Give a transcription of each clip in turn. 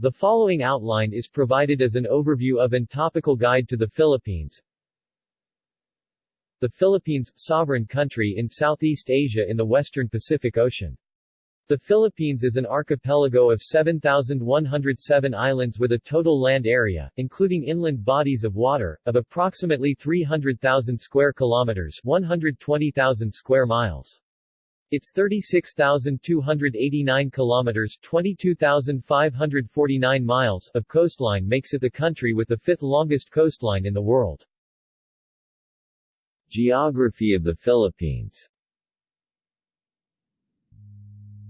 The following outline is provided as an overview of and topical guide to the Philippines. The Philippines, sovereign country in Southeast Asia in the western Pacific Ocean. The Philippines is an archipelago of 7,107 islands with a total land area, including inland bodies of water, of approximately 300,000 square kilometers 120,000 square miles. Its 36,289 kilometers 22,549 miles of coastline makes it the country with the fifth longest coastline in the world. Geography of the Philippines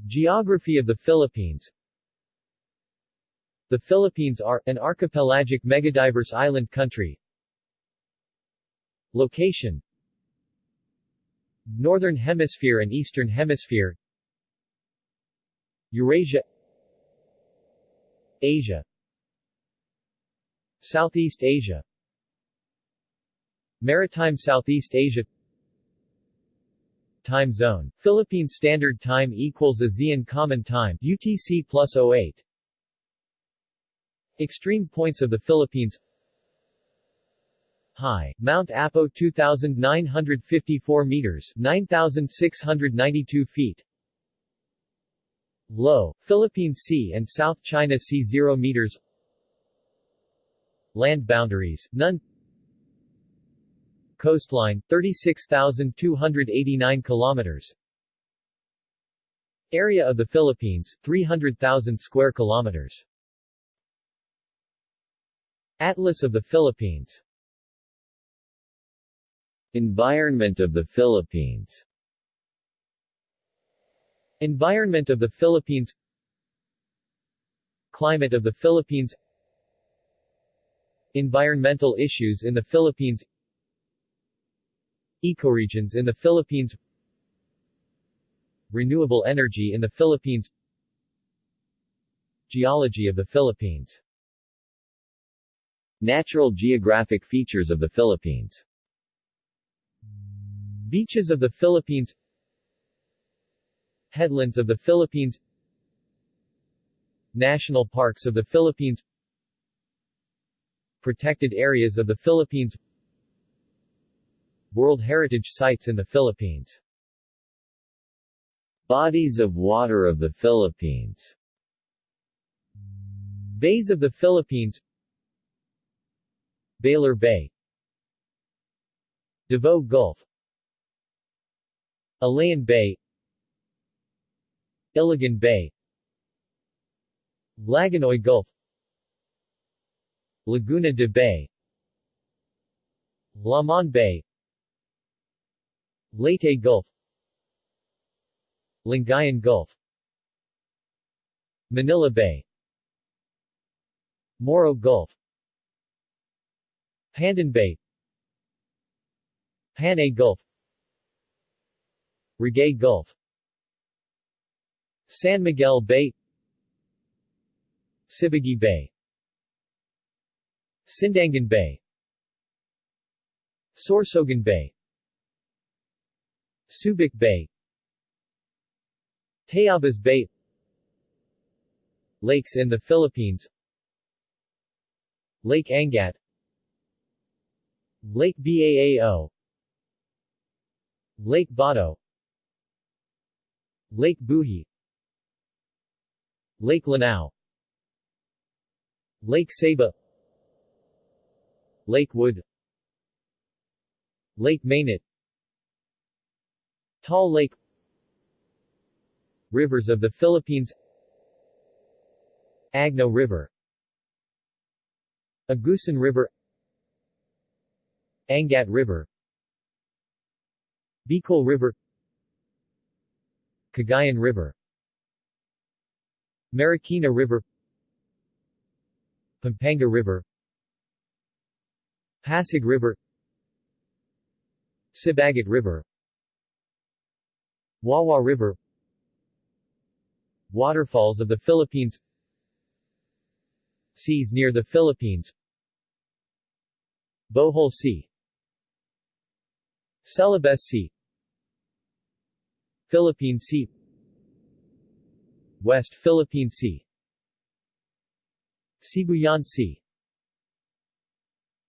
Geography of the Philippines The Philippines are, an archipelagic megadiverse island country. Location Northern Hemisphere and Eastern Hemisphere. Eurasia. Asia. Southeast Asia. Maritime Southeast Asia. Time zone. Philippine Standard Time equals ASEAN Common Time UTC plus 08. Extreme points of the Philippines High, Mount Apo 2,954 meters 9,692 feet. Low, Philippine Sea and South China Sea 0 meters. Land boundaries, none. Coastline, 36,289 kilometers. Area of the Philippines, 300,000 square kilometers. Atlas of the Philippines Environment of the Philippines. Environment of the Philippines. Climate of the Philippines. Environmental issues in the Philippines. Ecoregions in the Philippines. Renewable energy in the Philippines. Geology of the Philippines. Natural geographic features of the Philippines Beaches of the Philippines. Headlands of the Philippines. National Parks of the Philippines. Protected areas of the Philippines. World Heritage Sites in the Philippines. Bodies of water of the Philippines. Bays of the Philippines. Baler Bay. Davao Gulf Illana Bay Iligan Bay Lagonoy Gulf Laguna de Bay Lamon Bay Leyte Gulf Lingayen Gulf Manila Bay Moro Gulf Pandan Bay Panay Gulf Ragay Gulf. San Miguel Bay. Sibuguey Bay. Sindangan Bay. Sorsogon Bay. Subic Bay. Tayabas Bay. Lakes in the Philippines. Lake Angat. Lake Baao. Lake Bato Lake Buhi Lake Lanao. Lake Saba Lake Wood. Lake Mainit Taal Lake. Rivers of the Philippines. Agno River. Agusan River. Angat River. Bicol River Cagayan River Marikina River Pampanga River Pasig River Sibagat River Wawa River Waterfalls of the Philippines Seas near the Philippines Bohol Sea Celebes Sea Philippine Sea West Philippine Sea Sibuyan Sea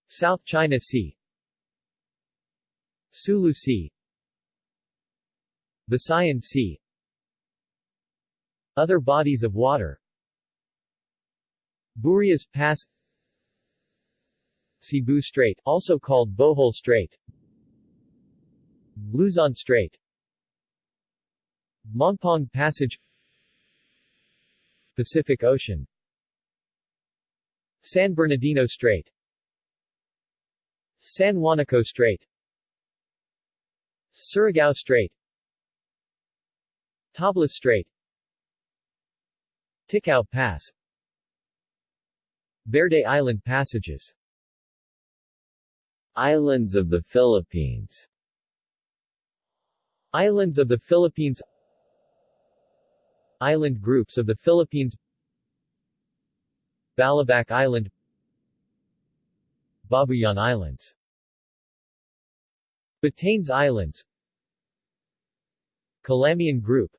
South China Sea Sulu Sea Visayan Sea Other bodies of water Burias Pass Cebu Strait, also called Bohol Strait Luzon Strait Mongpong Passage Pacific Ocean San Bernardino Strait San Juanico Strait Surigao Strait Tablas Strait Ticao Pass Verde Island passages. Islands of the Philippines. Islands of the Philippines Island groups of the Philippines. Balabac Island. Babuyan Islands. Batanes Islands. Calamian Group.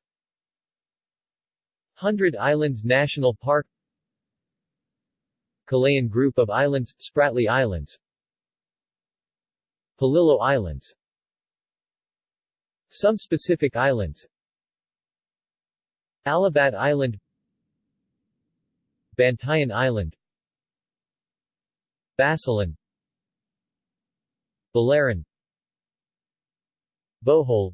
Hundred Islands National Park. Calayan Group of Islands, Spratly Islands. Polillo Islands. Some specific islands Alabat Island Bantayan Island Basilan Balaran Bohol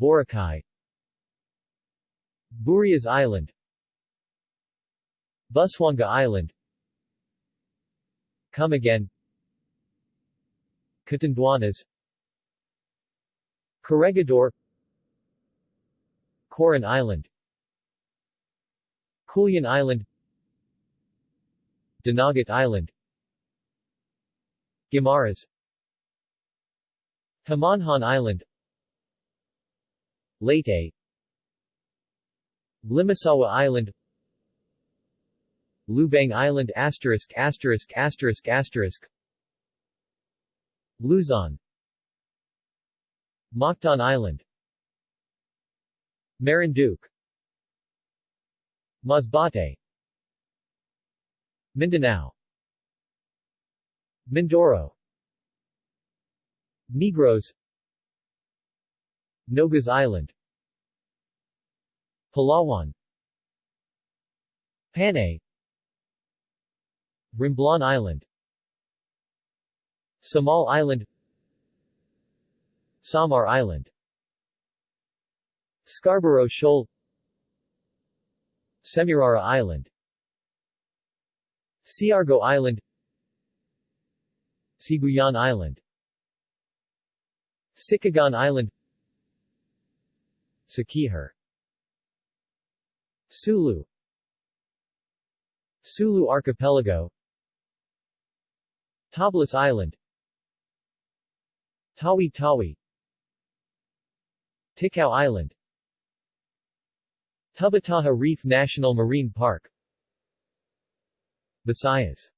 Boracay Burias Island Busuanga Island Camiguin Catanduanes Corregidor Coron Island Culion Island Dinagat Island Guimaras Homonhon Island Leyte Limasawa Island Lubang Island asterisk asterisk asterisk asterisk Luzon Mactan Island Marinduque Masbate. Mindanao. Mindoro. Negros. Nogas Island. Palawan. Panay. Romblon Island. Samal Island. Samar Island Scarborough Shoal Semirara Island Siargao Island Sibuyan Island Sicagan Island Siquijor Sulu Sulu Archipelago Tablas Island Tawi Tawi Ticao Island Tubataha Reef National Marine Park. Visayas.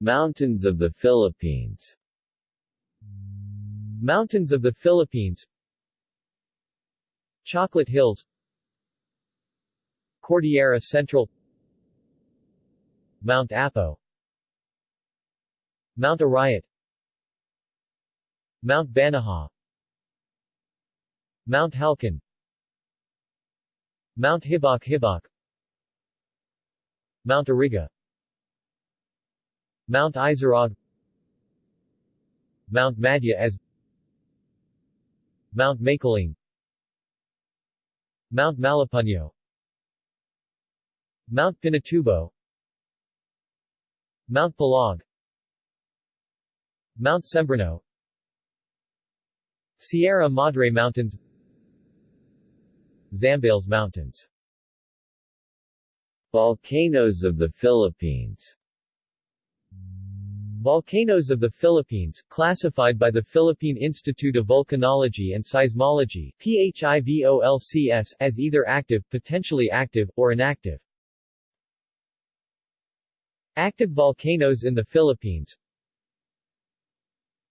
Mountains of the Philippines. Mountains of the Philippines. Chocolate Hills. Cordillera Central. Mount Apo. Mount Arayat. Mount Banahaw Mount Halcon Mount Hibok Hibok Mount Iriga Mount Isarog Mount Madya as Mount Makiling Mount Malepunyo Mount Pinatubo Mount Pulag Mount Sembrano Sierra Madre Mountains Zambales Mountains. Volcanoes of the Philippines. Volcanoes of the Philippines, classified by the Philippine Institute of Volcanology and Seismology PHIVOLCS as either active, potentially active, or inactive. Active volcanoes in the Philippines.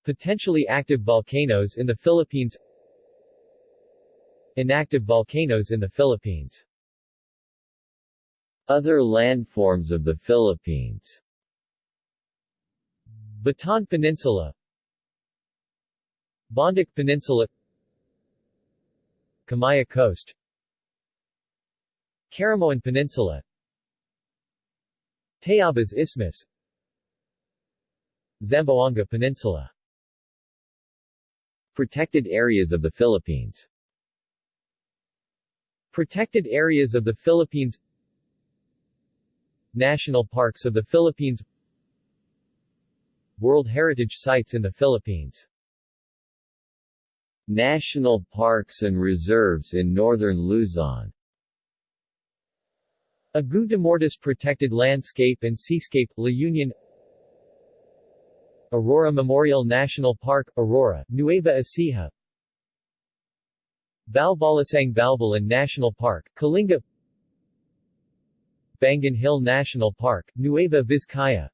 Potentially active volcanoes in the Philippines Inactive volcanoes in the Philippines. Other landforms of the Philippines. Bataan Peninsula. Bondoc Peninsula. Kamaya Coast. Caramoan Peninsula. Tayabas Isthmus Zamboanga Peninsula. Protected areas of the Philippines Protected areas of the Philippines National Parks of the Philippines World Heritage Sites in the Philippines. National parks and reserves in northern Luzon. Agu de Mortis Protected Landscape and Seascape, La Union. Aurora Memorial National Park, Aurora, Nueva Ecija Balbalasang Balbalan National Park, Kalinga Bangan Hill National Park, Nueva Vizcaya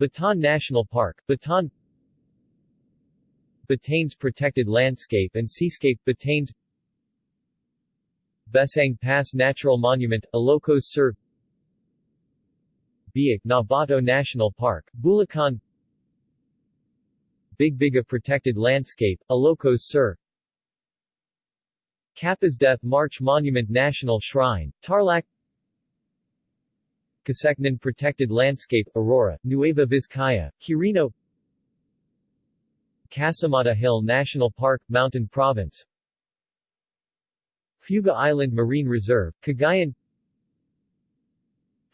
Bataan National Park, Bataan Batanes Protected Landscape and Seascape Batanes Besang Pass Natural Monument, Ilocos Sur Biak Nabato National Park, Bulacan Bigbiga Protected Landscape, Ilocos Sur Capas Death March Monument National Shrine, Tarlac. Casecnan Protected Landscape, Aurora, Nueva Vizcaya, Quirino. Casamata Hill National Park, Mountain Province. Fuga Island Marine Reserve, Cagayan.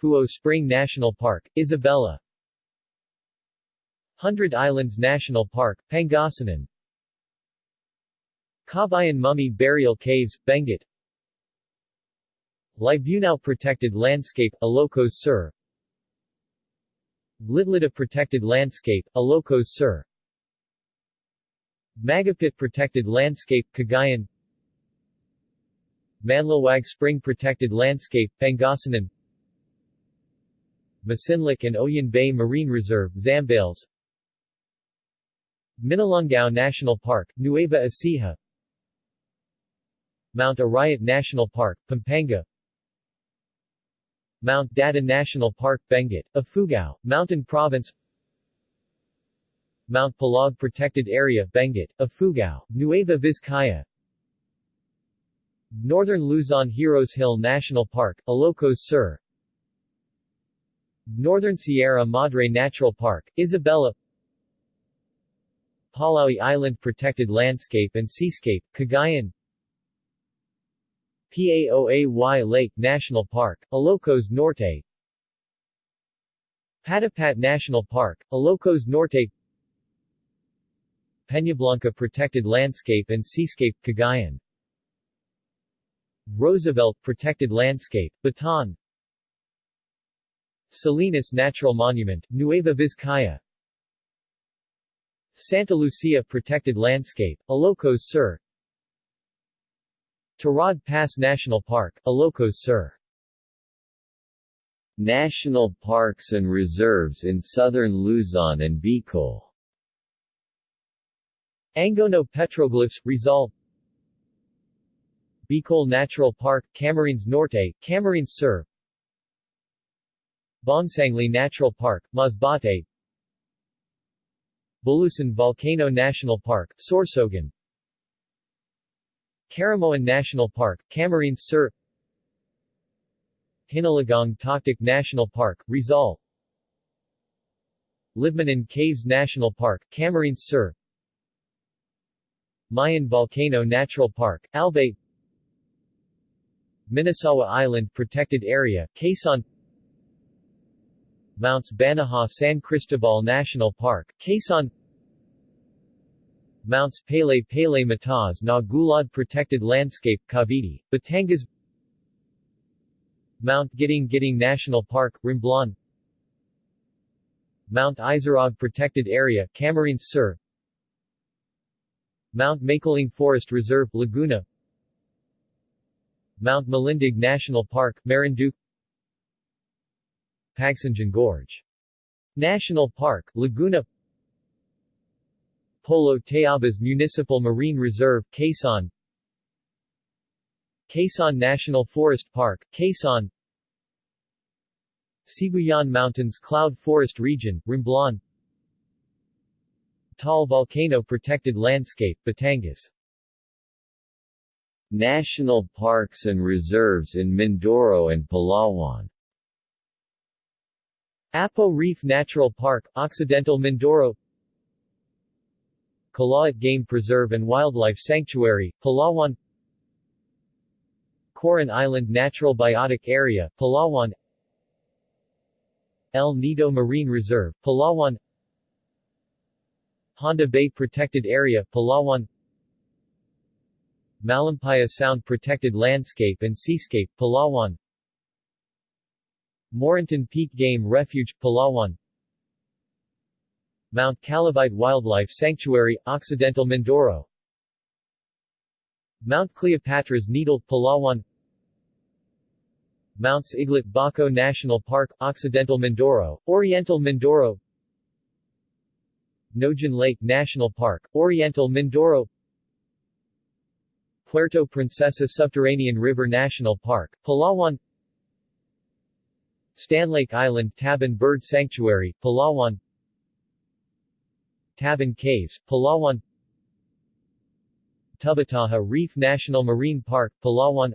Fuo Spring National Park, Isabela. Hundred Islands National Park, Pangasinan Kabayan Mummy Burial Caves, Benguet. Libunao Protected Landscape, Ilocos Sur. Litlita Protected Landscape, Ilocos Sur. Magapit Protected Landscape, Cagayan. Manlawag Spring Protected Landscape, Pangasinan. Masinloc and Oyen Bay Marine Reserve, Zambales. Minalungao National Park, Nueva Ecija Mount Arayat National Park, Pampanga. Mount Data National Park, Benguet, Ifugao, Mountain Province. Mount Pulag Protected Area, Benguet, Ifugao, Nueva Vizcaya. Northern Luzon Heroes Hill National Park, Ilocos Sur. Northern Sierra Madre Natural Park, Isabela. Palaui Island Protected Landscape and Seascape, Cagayan Paoay Lake National Park, Ilocos Norte. Patapat National Park, Ilocos Norte. Peñablanca Protected Landscape and Seascape, Cagayan. Roosevelt Protected Landscape, Bataan. Salinas Natural Monument, Nueva Vizcaya. Santa Lucia Protected Landscape, Ilocos Sur Tirad Pass National Park, Ilocos Sur National parks and reserves in southern Luzon and Bicol. Angono Petroglyphs, Rizal Bicol Natural Park, Camarines Norte, Camarines Sur Bongsanglay Natural Park, Masbate. Bulusan Volcano National Park, Sorsogon Caramoan National Park, Camarines Sur Hinulugang Taktak National Park, Rizal Libmanan Caves National Park, Camarines Sur Mayon Volcano Natural Park, Albay Minisawa Island Protected Area, Quezon Mounts Banahaw San Cristobal National Park, Quezon Mounts Pele Pele Mataz na Gulad Protected Landscape, Cavite, Batangas Mount Giting Giting National Park, Romblon Mount Isarog Protected Area, Camarines Sur Mount Makiling Forest Reserve, Laguna Mount Malindig National Park, Marinduque Pagsanjan Gorge. National Park, Laguna Polo Tayabas Municipal Marine Reserve, Quezon. Quezon National Forest Park, Quezon. Sibuyan Mountains Cloud Forest Region, Romblon Taal Volcano Protected Landscape, Batangas. National parks and reserves in Mindoro and Palawan. Apo Reef Natural Park, Occidental Mindoro Calauit Game Preserve and Wildlife Sanctuary, Palawan Coron Island Natural Biotic Area, Palawan El Nido Marine Reserve, Palawan Honda Bay Protected Area, Palawan Malampaya Sound Protected Landscape and Seascape, Palawan Morinton Peak Game Refuge, Palawan Mount Calavite Wildlife Sanctuary, Occidental Mindoro. Mount Cleopatra's Needle, Palawan. Mounts Iglit Baco National Park, Occidental Mindoro, Oriental Mindoro. Naujan Lake National Park, Oriental Mindoro. Puerto Princesa Subterranean River National Park, Palawan. Stanlake Island Taban Bird Sanctuary, Palawan Tabon Caves, Palawan. Tubataha Reef National Marine Park, Palawan.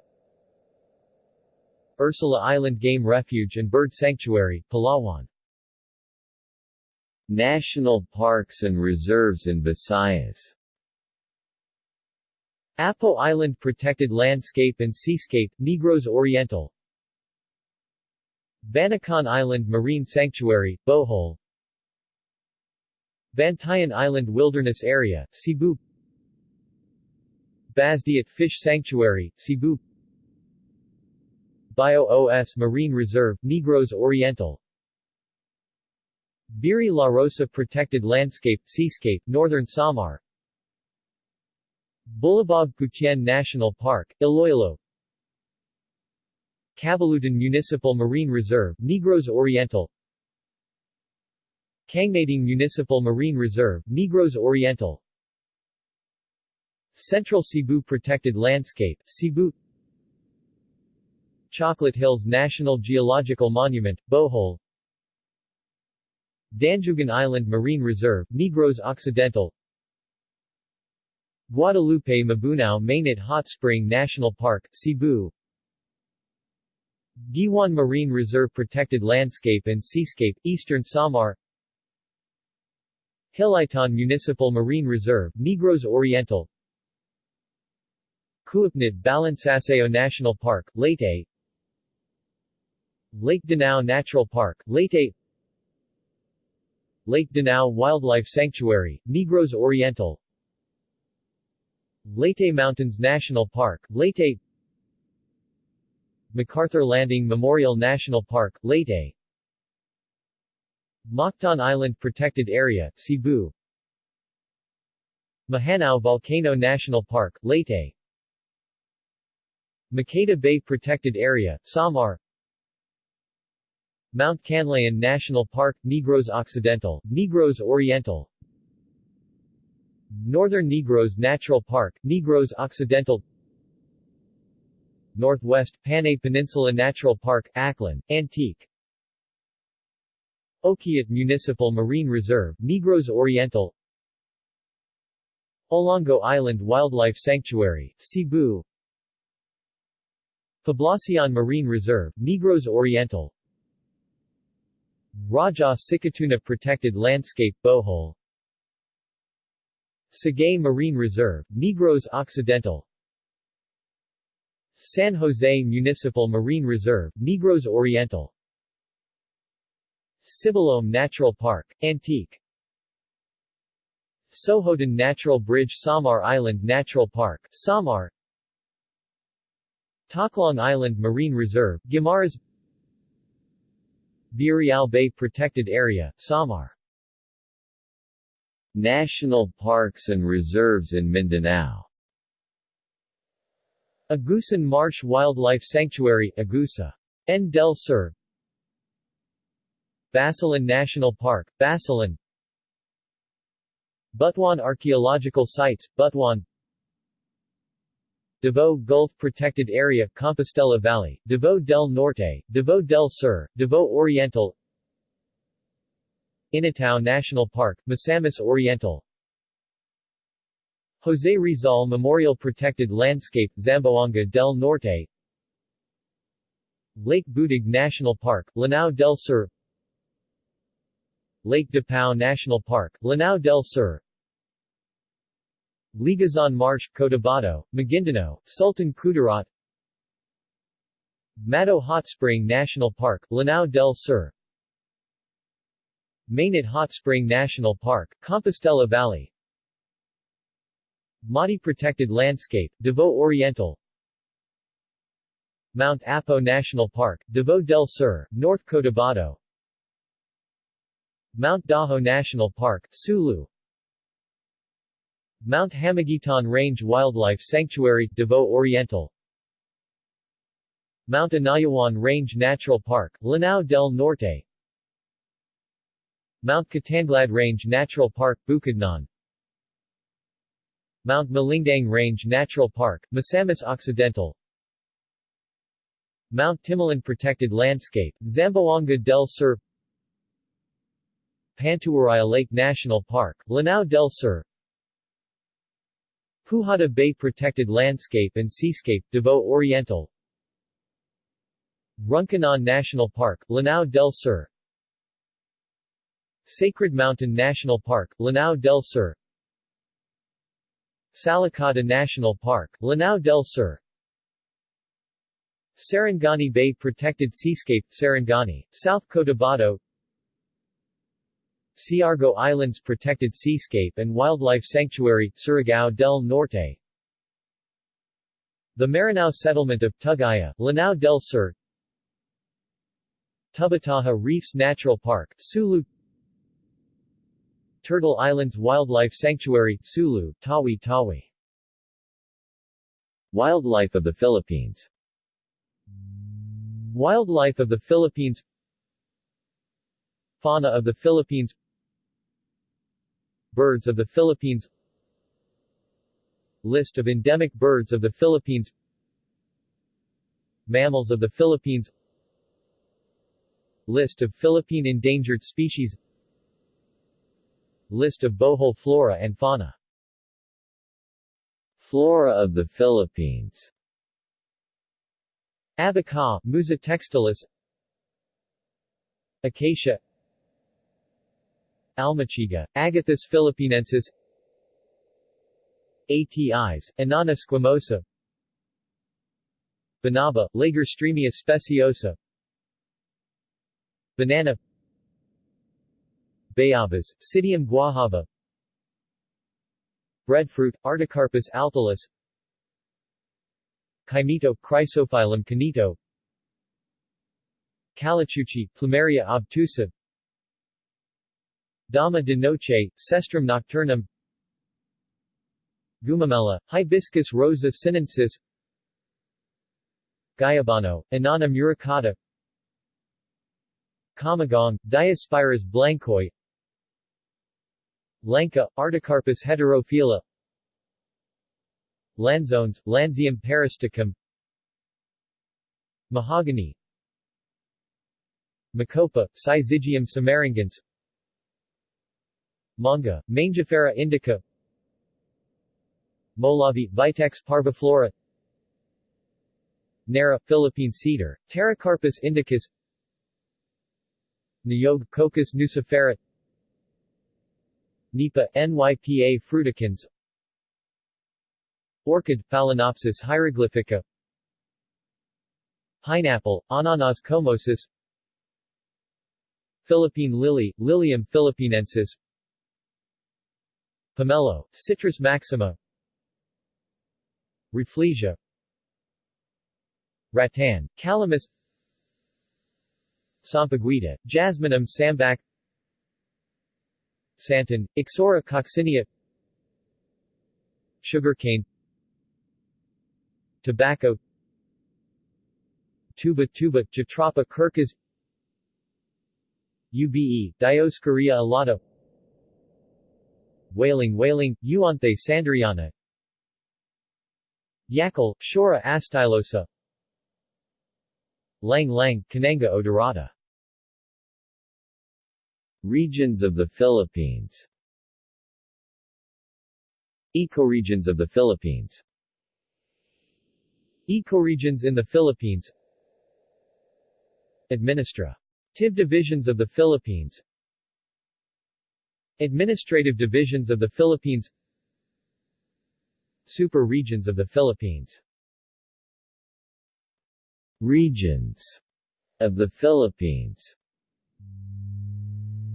Ursula Island Game Refuge and Bird Sanctuary, Palawan. National parks and reserves in Visayas. Apo Island Protected Landscape and Seascape, Negros Oriental. Banacan Island Marine Sanctuary, Bohol Bantayan Island Wilderness Area, Cebu. Basdiat Fish Sanctuary, Cebu. Bio-OS Marine Reserve, Negros Oriental. Biri La Rosa Protected Landscape, Seascape, Northern Samar. Bulabog Putian National Park, Iloilo. Cabalutan Municipal Marine Reserve, Negros Oriental Cangnating Municipal Marine Reserve, Negros Oriental. Central Cebu Protected Landscape, Cebu. Chocolate Hills National Geological Monument, Bohol. Danjugan Island Marine Reserve, Negros Occidental. Guadalupe Mabunao Mainit Hot Spring National Park, Cebu. Guiuan Marine Reserve Protected Landscape and Seascape, Eastern Samar Hilaitan Municipal Marine Reserve, Negros Oriental. Kuipnit Balansaseo National Park, Leyte. Lake Danao Natural Park, Leyte. Lake Danao Wildlife Sanctuary, Negros Oriental. Leyte Mountains National Park, Leyte. MacArthur Landing Memorial National Park, Leyte Mactan Island Protected Area, Cebu. Mahagnao Volcano National Park, Leyte. Maqueda Bay Protected Area, Samar. Mount Canlaon National Park, Negros Occidental, Negros Oriental. Northern Negros Natural Park, Negros Occidental. Northwest Panay Peninsula Natural Park, Aklan, Antique Okiat Municipal Marine Reserve, Negros Oriental Olango Island Wildlife Sanctuary, Cebu Poblacion Marine Reserve, Negros Oriental Raja Sikatuna Protected Landscape Bohol Sagay Marine Reserve, Negros Occidental San Jose Municipal Marine Reserve, Negros Oriental Sibalom Natural Park, Antique. Sohoton Natural Bridge Samar Island Natural Park, Samar. Tacloang Island Marine Reserve, Guimaras. Burial Bay Protected Area, Samar. National parks and reserves in Mindanao. Agusan Marsh Wildlife Sanctuary, Agusa. N. del Sur Basilan National Park, Basilan Butuan Archaeological Sites, Butuan. Davao Gulf Protected Area Compostela Valley, Davao del Norte, Davao del Sur, Davao Oriental. Initao National Park, Misamis Oriental. Jose Rizal Memorial Protected Landscape, Zamboanga del Norte. Lake Butig National Park, Lanao del Sur Lake Dapao National Park, Lanao del Sur. Liguasan Marsh, Cotabato, Maguindanao, Sultan Kudarat. Mato Hot Spring National Park, Lanao del Sur. Mainit Hot Spring National Park, Compostela Valley. Mati Protected Landscape, Davao Oriental. Mount Apo National Park, Davao del Sur, North Cotabato Mount Dajo National Park, Sulu. Mount Hamiguitan Range Wildlife Sanctuary, Davao Oriental. Mount Inayawan Range Natural Park, Lanao del Norte. Mount Kitanglad Range Natural Park, Bukidnon. Mount Malindang Range Natural Park, Misamis Occidental. Mount Timolan Protected Landscape, Zamboanga del Sur Pantuaraya Lake National Park, Lanao del Sur. Pujada Bay Protected Landscape and Seascape, Davao Oriental. Runcanon National Park, Lanao del Sur. Sacred Mountain National Park, Lanao del Sur. Salakata National Park, Lanao del Sur. Sarangani Bay Protected Seascape, Sarangani, South Cotabato Siargao Islands Protected Seascape and Wildlife Sanctuary, Surigao del Norte. The Maranao Settlement of Tugaya, Lanao del Sur. Tubataha Reefs Natural Park, Sulu. Turtle Islands Wildlife Sanctuary, Sulu, Tawi Tawi. Wildlife of the Philippines. Wildlife of the Philippines. Fauna of the Philippines Birds of the Philippines. List of endemic birds of the Philippines. Mammals of the Philippines. List of Philippine endangered species. List of Bohol flora and fauna. Flora of the Philippines. Abaca, Musa textilis. Acacia Almachiga, Agathis philippinensis ATIs, Annona squamosa Banaba, Lagerstroemia speciosa Banana Bayabas, Psidium guajava Breadfruit, Artocarpus altilis Kaimito, Chrysophyllum cainito Kalachuchi, Plumeria obtusa Dama de noche, Cestrum nocturnum. Gumamela, Hibiscus rosa sinensis. Guyabano, Annona muricata. Kamagong, Diospyros blancoi Lanka, Artocarpus heterophylla Lanzones, Lansium parasiticum Mahogany. Macopa, Syzygium samarangense Manga, Mangifera indica. Molavi, Vitex parviflora. Nara, Philippine cedar, Pterocarpus indicus. Niyog, Cocos nucifera. Nipa, Nypa fruticans. Orchid, Phalaenopsis hieroglyphica. Pineapple, Ananas comosus Philippine lily, Lilium philippinensis Pomelo, Citrus maxima. Rafflesia Rattan, Calamus. Sampaguita, Jasminum sambac. Santan, Ixora coccinea. Sugarcane. Tobacco. Tuba tuba, Jatropha curcas Ube, Dioscorea alata Whaling whaling, Euanthe sanderiana Yakal, Shorea astylosa. Lang Lang, Cananga odorata. Regions of the Philippines. Ecoregions of the Philippines. Ecoregions in the Philippines. Administrative divisions of the Philippines Administrative divisions of the Philippines Super regions of the Philippines. Regions of the Philippines.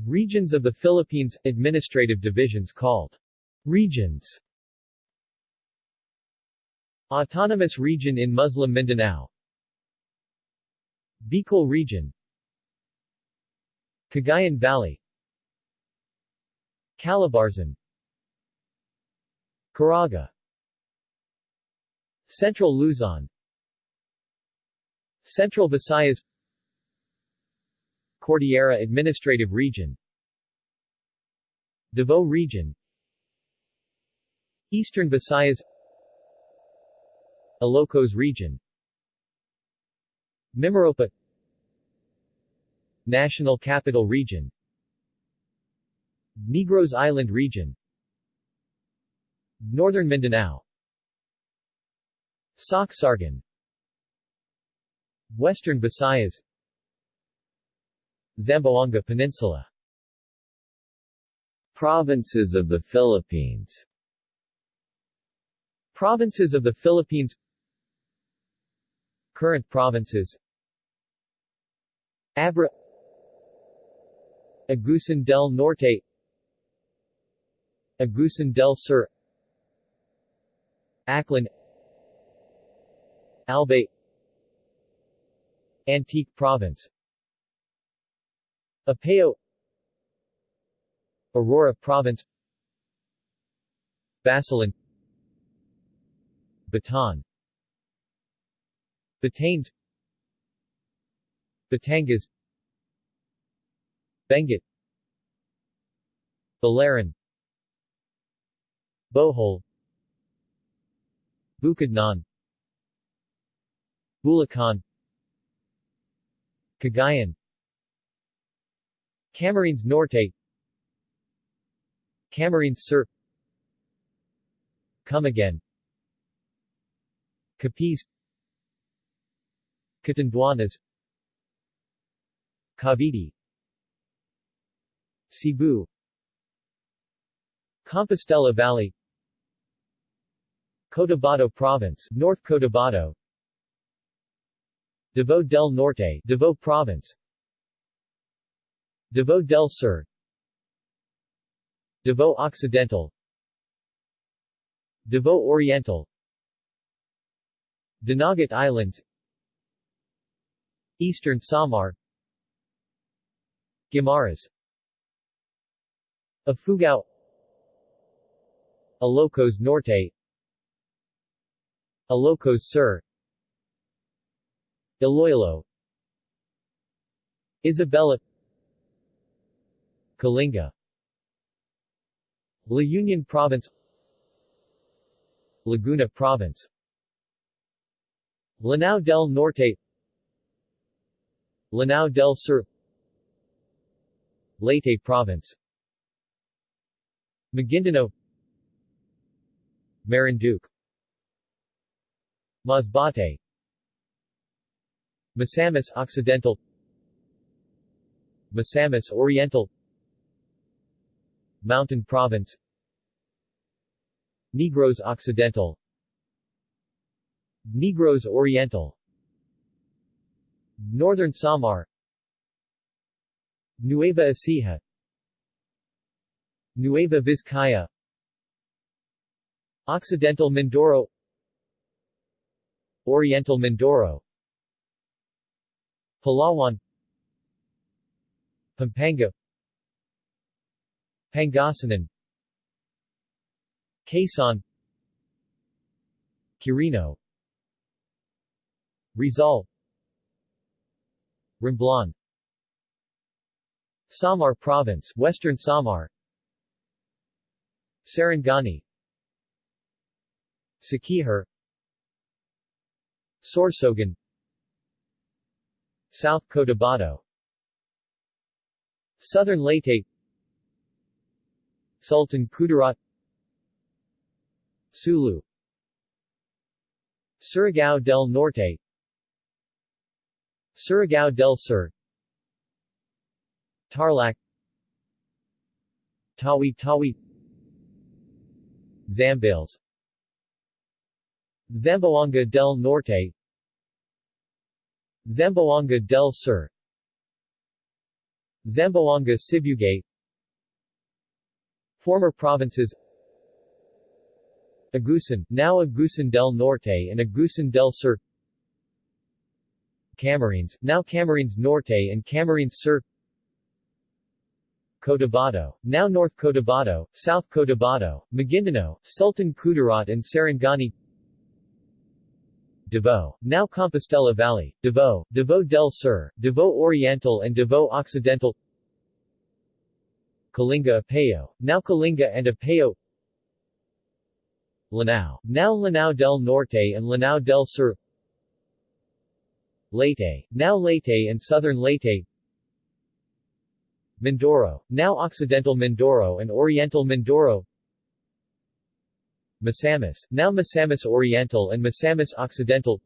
Regions of the Philippines – Administrative divisions called regions. Autonomous region in Muslim Mindanao. Bicol region. Cagayan Valley Calabarzon Caraga. Central Luzon. Central Visayas. Cordillera Administrative Region. Davao Region. Eastern Visayas. Ilocos Region. Mimaropa. National Capital Region Negros Island Region. Northern Mindanao. Sorsogon Western Visayas. Zamboanga Peninsula. Provinces of the Philippines. Provinces of the Philippines. Current provinces. Abra. Agusan del Norte Agusan del Sur Aklan Albay Antique Province Apayao Aurora Province Basilan Bataan Batanes Batangas Benguet Biliran Bohol. Bukidnon. Bulacan. Cagayan. Camarines Norte. Camarines Sur. Camiguin Capiz. Catanduanes. Cavite. Cebu. Compostela Valley Cotabato Province North Cotabato. Davao del Norte Davao Province. Davao del Sur. Davao Occidental. Davao Oriental. Dinagat Islands. Eastern Samar. Guimaras. Ifugao Ilocos Norte Ilocos Sur Iloilo. Isabela Kalinga. La Union Province. Laguna Province. Lanao del Norte. Lanao del Sur. Leyte Province. Maguindanao. Marinduque Masbate. Misamis Occidental. Misamis Oriental. Mountain Province. Negros Occidental. Negros Oriental. Northern Samar. Nueva Ecija. Nueva Vizcaya. Occidental Mindoro Oriental Mindoro. Palawan. Pampanga. Pangasinan. Quezon. Quirino. Rizal. Romblon Samar Province Western Samar. Sarangani Siquijor Sorsogon South Cotabato Southern Leyte Sultan Kudarat Sulu Surigao del Norte Surigao del Sur Tarlac Tawi Tawi Zambales Zamboanga del Norte. Zamboanga del Sur. Zamboanga Sibugay Former provinces. Agusan, now Agusan del Norte and Agusan del Sur. Camarines, now Camarines Norte and Camarines Sur. Cotabato, now North Cotabato, South Cotabato, Maguindanao, Sultan Kudarat and Sarangani Davao, now Compostela Valley, Davao, Davao del Sur, Davao Oriental and Davao Occidental. Kalinga Apayao, now Kalinga and Apayao. Lanao, now Lanao del Norte and Lanao del Sur. Leyte, now Leyte and Southern Leyte. Mindoro, now Occidental Mindoro and Oriental Mindoro. Misamis, now Misamis Oriental and Misamis Occidental.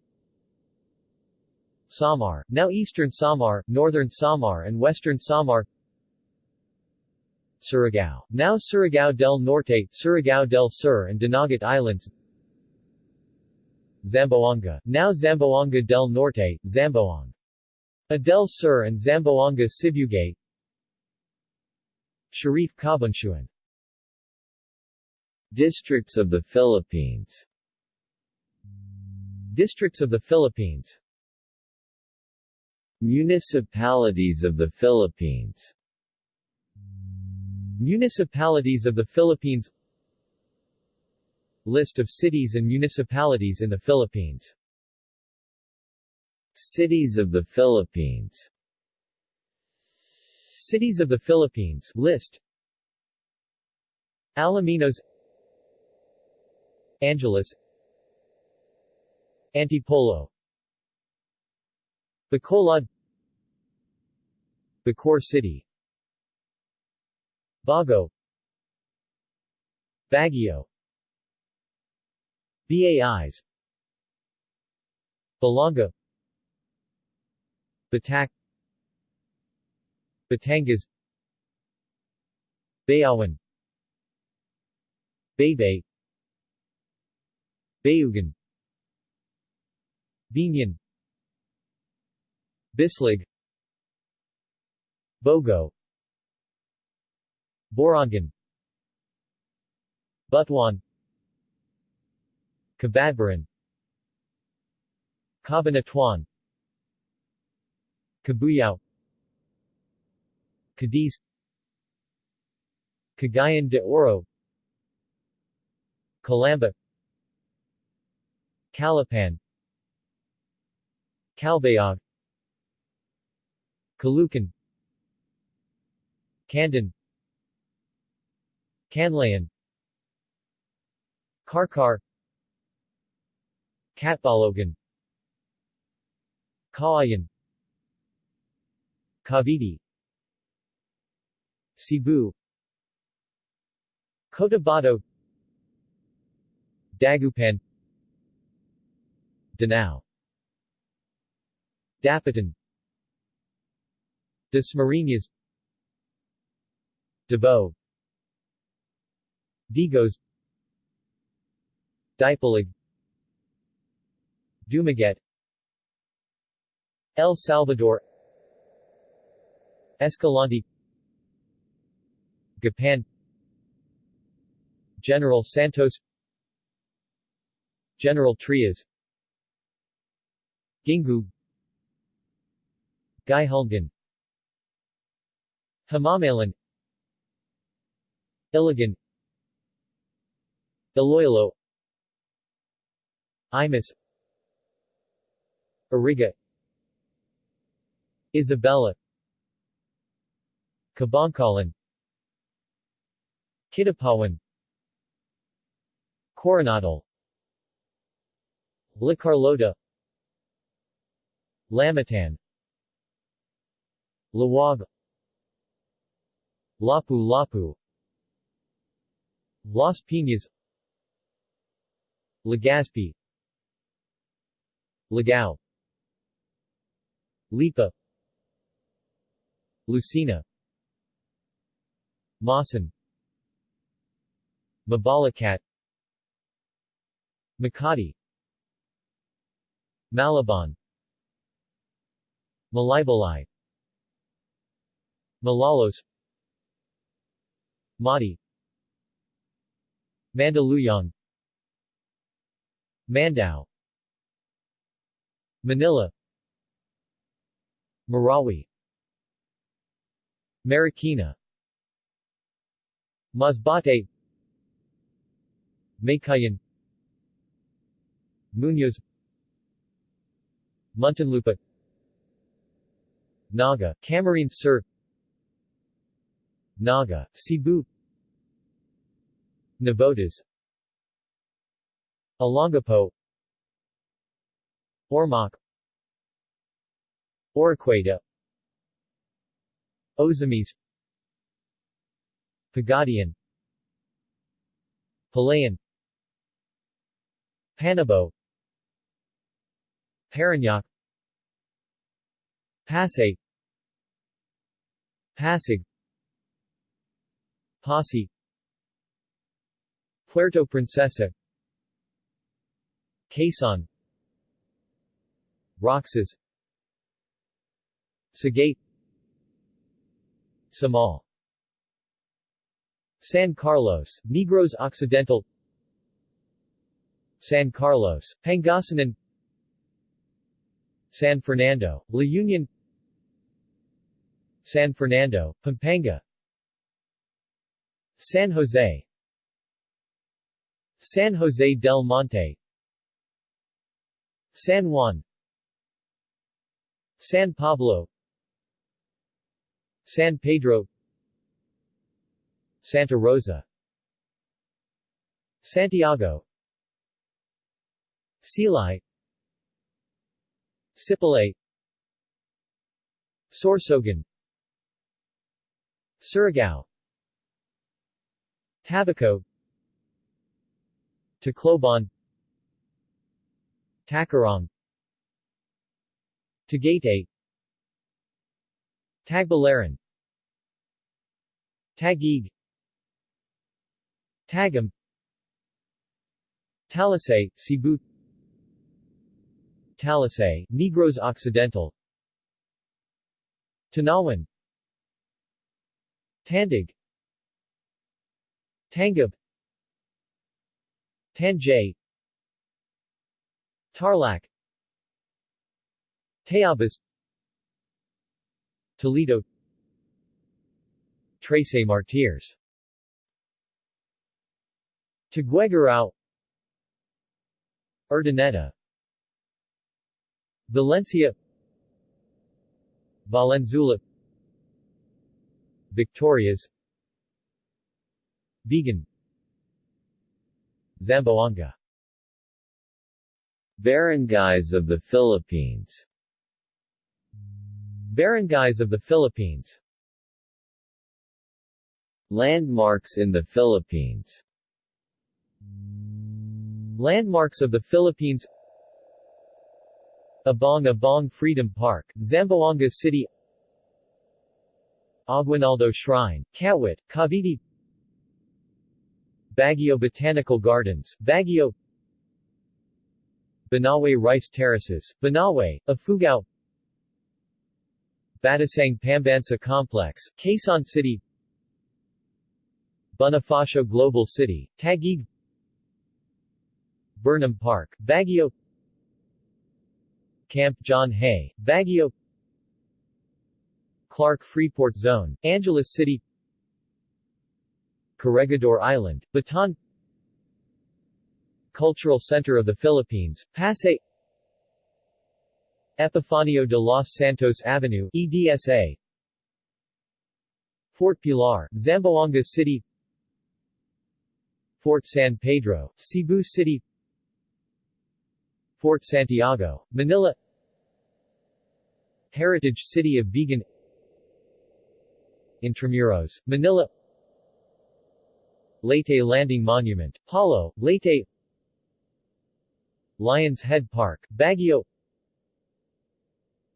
Samar, now Eastern Samar, Northern Samar and Western Samar. Surigao, now Surigao del Norte, Surigao del Sur and Dinagat Islands. Zamboanga, now Zamboanga del Norte, Zamboanga del Sur and Zamboanga Sibugay Sharif Kabunsuan Districts of the Philippines. Districts of the Philippines. Municipalities of the Philippines. Municipalities of the Philippines. List of cities and municipalities in the Philippines. Cities of the Philippines. Cities of the Philippines. List. Alaminos. Angeles. Antipolo. Bacolod. Bacoor City. Bago. Baguio. Bais Balanga Batac Batangas. Bayawan. Baybay. Bayugan. Biñan Bislig. Bogo. Borongan Butuan. Cabadbaran. Cabanatuan Cabuyao Cadiz. Cagayan de Oro. Calamba. Calapan Calbayog. Caloocan, Candon Canlaon. Carcar Catbalogan Cauayan Cavite. Cebu. Cotabato. Dagupan. Danao Dapitan. Dasmariñas Davao. Digos. Dipolog, Dumaguete. El Salvador. Escalante. Gapan. General Santos. General Trias. Gingoog Guihulngan Himamaylan Iligan. Iloilo. Imus. Iriga. Isabela. Kabankalan, Kidapawan Coronadal. La Carlota Lamitan Laoag. Lapu-Lapu Las Piñas. Legazpi. Ligao Lipa. Lucena Maasin Mabalacat. Makati. Malabon Malaybalay Malolos Mati Mandaluyong. Mandaue Manila. Marawi. Marikina. Masbate. Meycauayan Muñoz Muntinlupa Naga, Camarines Sur Naga, Cebu. Navotas. Olongapo Ormoc. Oroquieta Ozamiz. Pagadian. Palayan. Panabo. Parañaque Pasay Pasig Passi Puerto Princesa. Quezon. Roxas. Sagay Samal. San Carlos, Negros Occidental. San Carlos, Pangasinan. San Fernando, La Union San Fernando, Pampanga. San Jose. San Jose del Monte. San Juan. San Pablo. San Pedro. Santa Rosa. Santiago. Silay Sipalay Sorsogon Surigao. Tabaco. Tacloban. Tacurong Tagaytay. Tagbilaran Taguig Tagum Talisay, Cebu. Talisay, Negros Occidental. Tanawan Tandag. Tangub. Tanjay. Tarlac. Tayabas Toledo. Trece Martires Tuguegarao Urdaneta. Valencia. Valenzuela Victorias. Vigan Zamboanga. Barangays of the Philippines. Barangays of the Philippines. Landmarks in the Philippines. Landmarks of the Philippines. Abong Abong Freedom Park, Zamboanga City Aguinaldo Shrine, Kawit, Cavite. Baguio Botanical Gardens, Baguio. Banawe Rice Terraces, Banawe, Ifugao Batasang Pambansa Complex, Quezon City. Bonifacio Global City, Taguig. Burnham Park, Baguio. Camp John Hay, Baguio Clark Freeport Zone, Angeles City Corregidor Island, Bataan Cultural Center of the Philippines, Pasay Epifanio de los Santos Avenue, EDSA Fort Pilar, Zamboanga City Fort San Pedro, Cebu City Fort Santiago, Manila Heritage City of Vigan Intramuros, Manila. Leyte Landing Monument, Palo, Leyte. Lions Head Park, Baguio.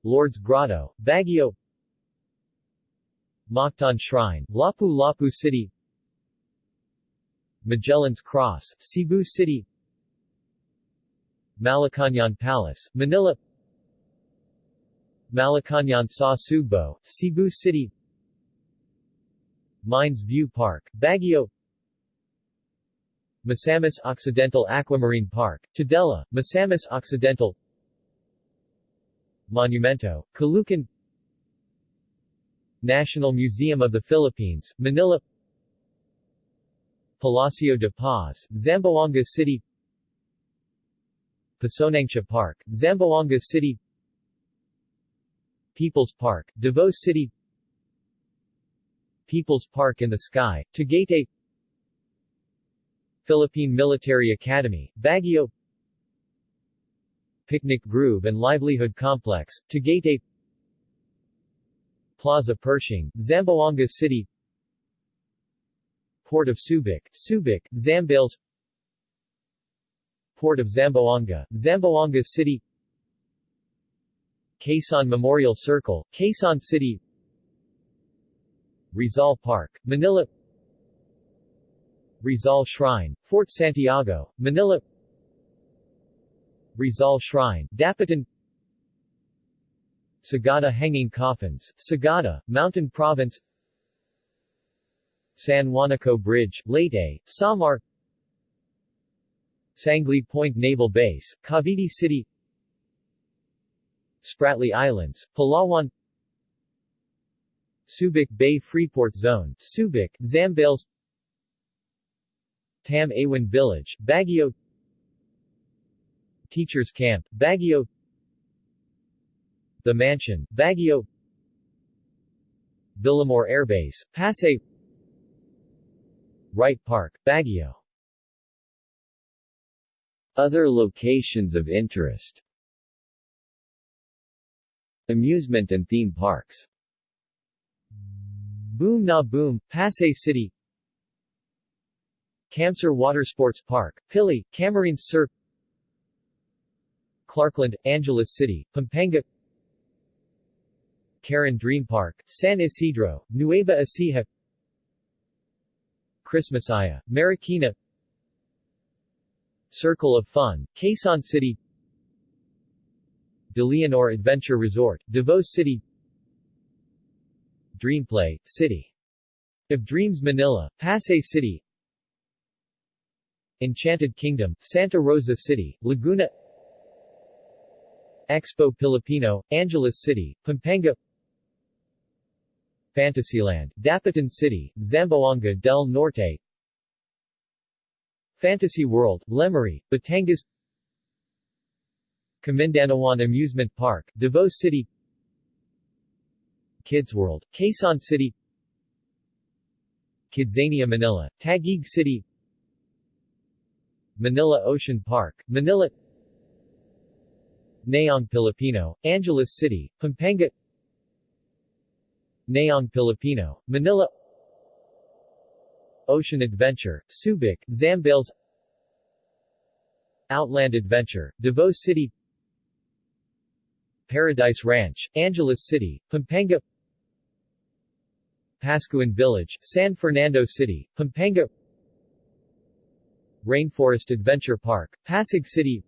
Lord's Grotto, Baguio. Mactan Shrine, Lapu-Lapu City. Magellan's Cross, Cebu City. Malacañang Palace, Manila. Malacañang Sa Sugbo, Cebu City Mines View Park, Baguio. Misamis Occidental Aquamarine Park, Tudela, Misamis Occidental. Monumento, Caloocan. National Museum of the Philippines, Manila. Palacio de Paz, Zamboanga City. Pasonanca Park, Zamboanga City. People's Park, Davao City People's Park in the Sky, Tagaytay Philippine Military Academy, Baguio. Picnic Grove and Livelihood Complex, Tagaytay Plaza Pershing, Zamboanga City. Port of Subic, Subic, Zambales. Port of Zamboanga, Zamboanga City. Quezon Memorial Circle, Quezon City Rizal Park, Manila. Rizal Shrine, Fort Santiago, Manila. Rizal Shrine, Dapitan. Sagada Hanging Coffins, Sagada, Mountain Province. San Juanico Bridge, Leyte, Samar. Sangley Point Naval Base, Cavite City. Spratly Islands, Palawan Subic Bay Freeport Zone, Subic, Zambales. Tam Awan Village, Baguio. Teachers Camp, Baguio. The Mansion, Baguio. Villamor Airbase, Pasay. Wright Park, Baguio. Other locations of interest. Amusement and theme parks Boom Na Boom, Pasay City. Camsur Watersports Park, Pili, Camarines Sur. Clarkland, Angeles City, Pampanga. Karen Dream Park, San Isidro, Nueva Ecija. Christmasaya, Marikina. Circle of Fun, Quezon City. De Leonor Adventure Resort, Davao City Dreamplay, City. Of Dreams Manila, Pasay City. Enchanted Kingdom, Santa Rosa City, Laguna Expo Filipino, Angeles City, Pampanga Fantasyland, Dapitan City, Zamboanga del Norte Fantasy World, Lemery, Batangas Camindanawan Amusement Park, Davao City Kids World, Quezon City Kidzania Manila, Taguig City Manila Ocean Park, Manila Nayong Filipino, Angeles City, Pampanga Nayong Filipino, Manila Ocean Adventure, Subic, Zambales Outland Adventure, Davao City Paradise Ranch, Angeles City, Pampanga Paskuhan Village, San Fernando City, Pampanga. Rainforest Adventure Park, Pasig City.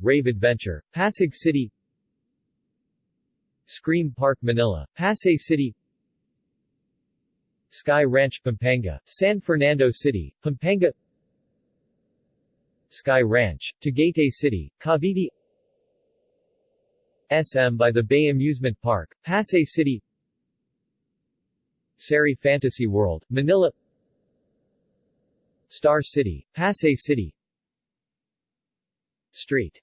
Rave Adventure, Pasig City. Scream Park Manila, Pasay City. Sky Ranch Pampanga, San Fernando City, Pampanga. Sky Ranch, Tagaytay City, Cavite. SM by the Bay Amusement Park, Pasay City Sari Fantasy World, Manila. Star City, Pasay City. Street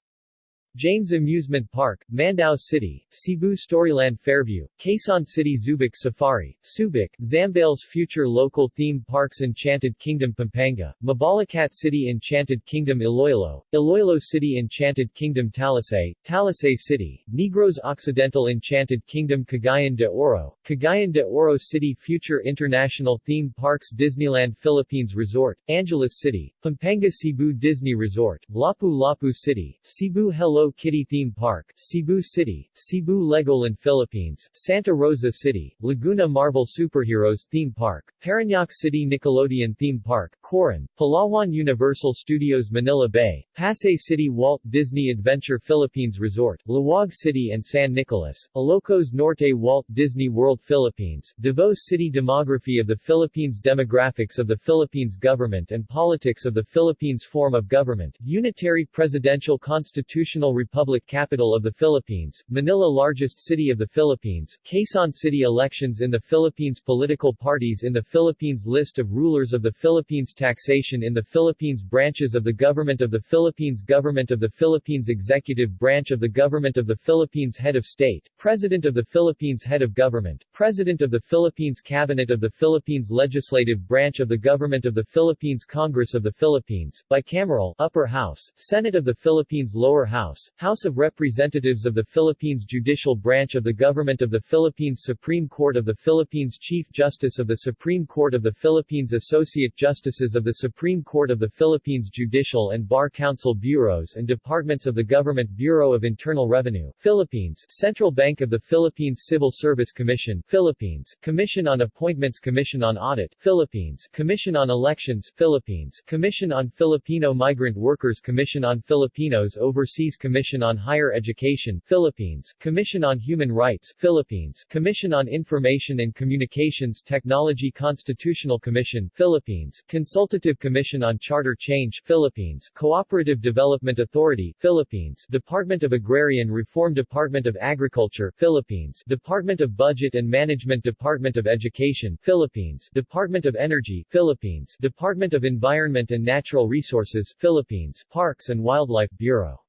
James Amusement Park, Mandaue City, Cebu Storyland Fairview, Quezon City Zoobic Safari, Subic, Zambales Future Local Theme Parks Enchanted Kingdom Pampanga, Mabalacat City Enchanted Kingdom Iloilo, Iloilo City Enchanted Kingdom Talisay, Talisay City, Negros Occidental Enchanted Kingdom Cagayan de Oro, Cagayan de Oro City Future International Theme Parks Disneyland Philippines Resort, Angeles City, Pampanga Cebu Disney Resort, Lapu-Lapu City, Cebu Hello Kitty Theme Park, Cebu City, Cebu Legoland Philippines, Santa Rosa City, Laguna Marvel Superheroes Theme Park, Parañaque City Nickelodeon Theme Park, Coron, Palawan Universal Studios Manila Bay, Pasay City Walt Disney Adventure Philippines Resort, Laoag City and San Nicolas, Ilocos Norte Walt Disney World Philippines, Davao City Demography of the Philippines Demographics of the Philippines Government and Politics of the Philippines Form of Government, Unitary Presidential Constitutional Republic Capital of the Philippines, Manila Largest City of the Philippines, Quezon City Elections in the Philippines Political parties in the Philippines List of rulers of the Philippines Taxation in the Philippines Branches of the Government of the Philippines Government of the Philippines Executive Branch of the Government of the Philippines Head of State, President of the Philippines Head of Government, President of the Philippines Cabinet of the Philippines Legislative Branch of the Government of the Philippines Congress of the Philippines, Bicameral Upper House, Senate of the Philippines Lower House, House of Representatives of the Philippines Judicial Branch of the Government of the Philippines Supreme Court of the Philippines Chief Justice of the Supreme Court of the Philippines Associate Justices of the Supreme Court of the Philippines Judicial and Bar Council Bureaus and Departments of the Government Bureau of Internal Revenue, Philippines Central Bank of the Philippines Civil Service Commission, Philippines Commission on Appointments Commission on Audit, Philippines Commission on Elections, Philippines Commission on Filipino Migrant Workers Commission on Filipinos Overseas Commission on Higher Education, Philippines Commission on Human Rights, Philippines Commission on Information and Communications Technology Constitutional Commission, Philippines Consultative Commission on Charter Change, Philippines Cooperative Development Authority, Philippines Department of Agrarian Reform Department of Agriculture, Philippines Department of Budget and Management Department of Education, Philippines Department of Energy, Philippines Department of Environment and Natural Resources, Philippines Parks and Wildlife Bureau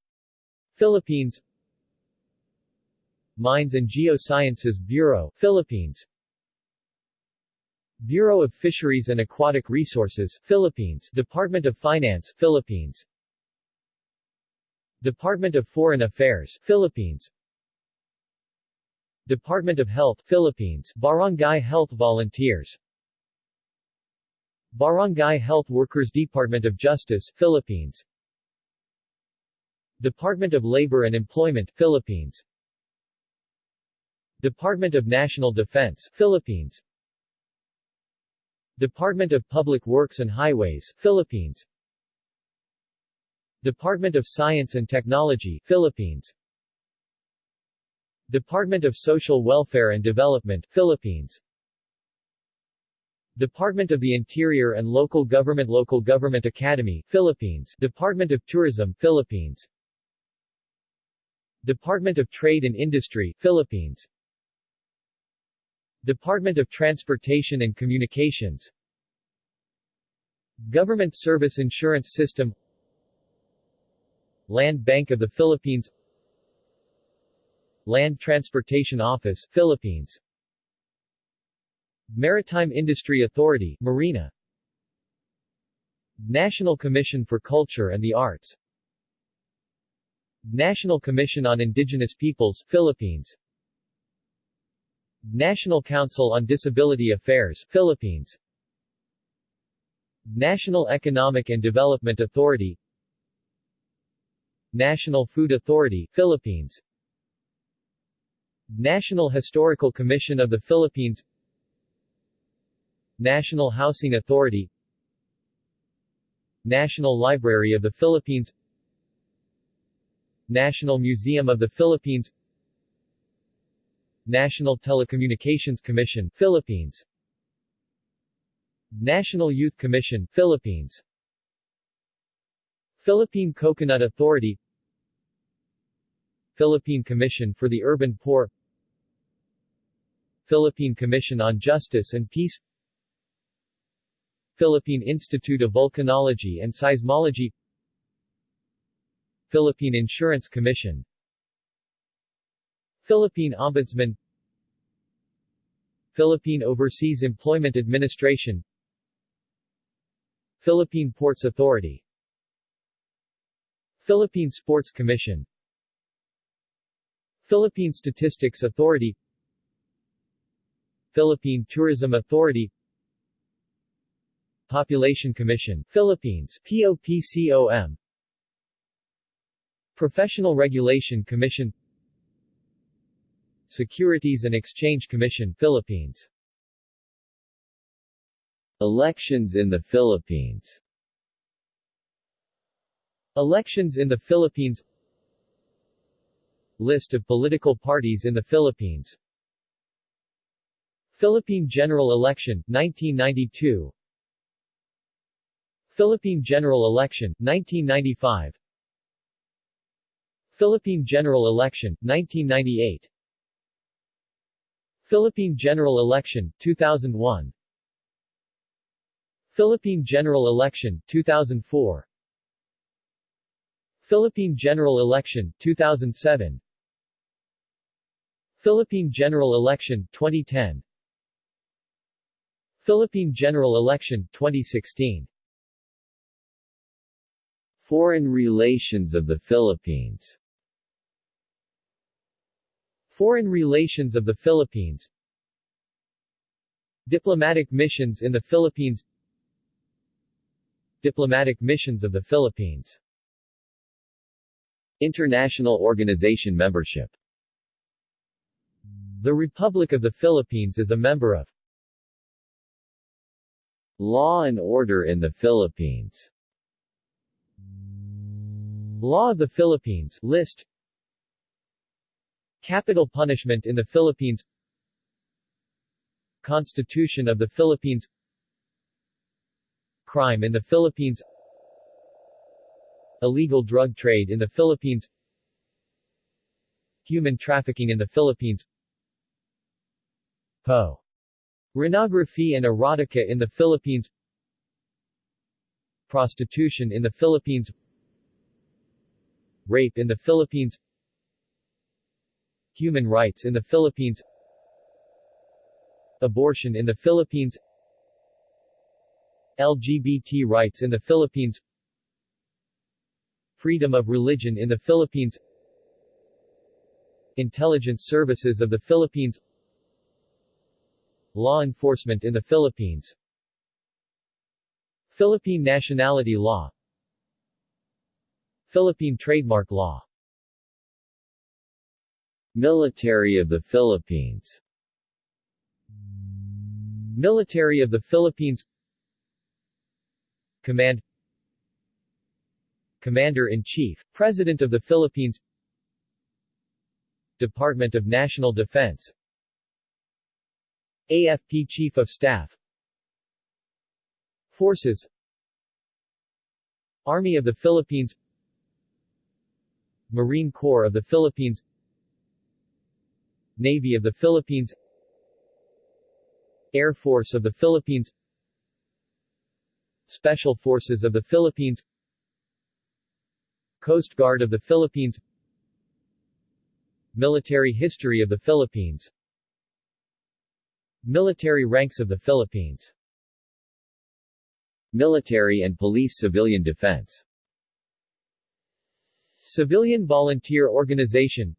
Philippines Mines and Geosciences Bureau, Philippines Bureau of Fisheries and Aquatic Resources, Philippines Department of Finance, Philippines Department of Foreign Affairs, Philippines Department of Health, Philippines Barangay Health Volunteers Barangay Health Workers Department of Justice, Philippines Department of Labor and Employment, Philippines. Department of National Defense, Philippines. Department of Public Works and Highways, Philippines. Department of Science and Technology, Philippines. Department of Social Welfare and Development, Philippines. Department of the Interior and Local Government Local Government Academy, Philippines. Department of Tourism, Philippines Department of Trade and Industry, Philippines. Department of Transportation and Communications. Government Service Insurance System. Land Bank of the Philippines. Land Transportation Office, Philippines. Maritime Industry Authority, Marina. National Commission for Culture and the Arts National Commission on Indigenous Peoples, Philippines. National Council on Disability Affairs, Philippines. National Economic and Development Authority. National Food Authority, Philippines. National Historical Commission of the Philippines. National Housing Authority. National Library of the Philippines National Museum of the Philippines National Telecommunications Commission, Philippines National Youth Commission, Philippines Philippine Coconut Authority Philippine Commission for the Urban Poor Philippine Commission on Justice and Peace Philippine Institute of Volcanology and Seismology Philippine Insurance Commission. Philippine Ombudsman. Philippine Overseas Employment Administration. Philippine Ports Authority. Philippine Sports Commission. Philippine Statistics Authority. Philippine Tourism Authority. Population Commission. Philippines. POPCOM Professional Regulation Commission Securities and Exchange Commission Philippines. Elections in the Philippines. Elections in the Philippines. List of political parties in the Philippines. Philippine General Election, 1992 Philippine General Election, 1995 Philippine General Election, 1998 Philippine General Election, 2001 Philippine General Election, 2004 Philippine General Election, 2007 Philippine General Election, 2010 Philippine General Election, 2016 Foreign relations of the Philippines Foreign relations of the Philippines Diplomatic missions in the Philippines Diplomatic missions of the Philippines. International Organization membership. The Republic of the Philippines is a member of Law and Order in the Philippines. Law of the Philippines list Capital punishment in the Philippines. Constitution of the Philippines. Crime in the Philippines. Illegal drug trade in the Philippines. Human trafficking in the Philippines. Po. Renography and erotica in the Philippines. Prostitution in the Philippines. Rape in the Philippines Human rights in the Philippines Abortion in the Philippines LGBT rights in the Philippines Freedom of religion in the Philippines Intelligence services of the Philippines Law enforcement in the Philippines. Philippine nationality law. Philippine trademark law Military of the Philippines. Military of the Philippines. Command. Commander-in-Chief, President of the Philippines. Department of National Defense. AFP Chief of Staff. Forces. Army of the Philippines. Marine Corps of the Philippines Navy of the Philippines Air Force of the Philippines Special Forces of the Philippines Coast Guard of the Philippines Military history of the Philippines Military ranks of the Philippines Military and Police Civilian Defense. Civilian Volunteer Organization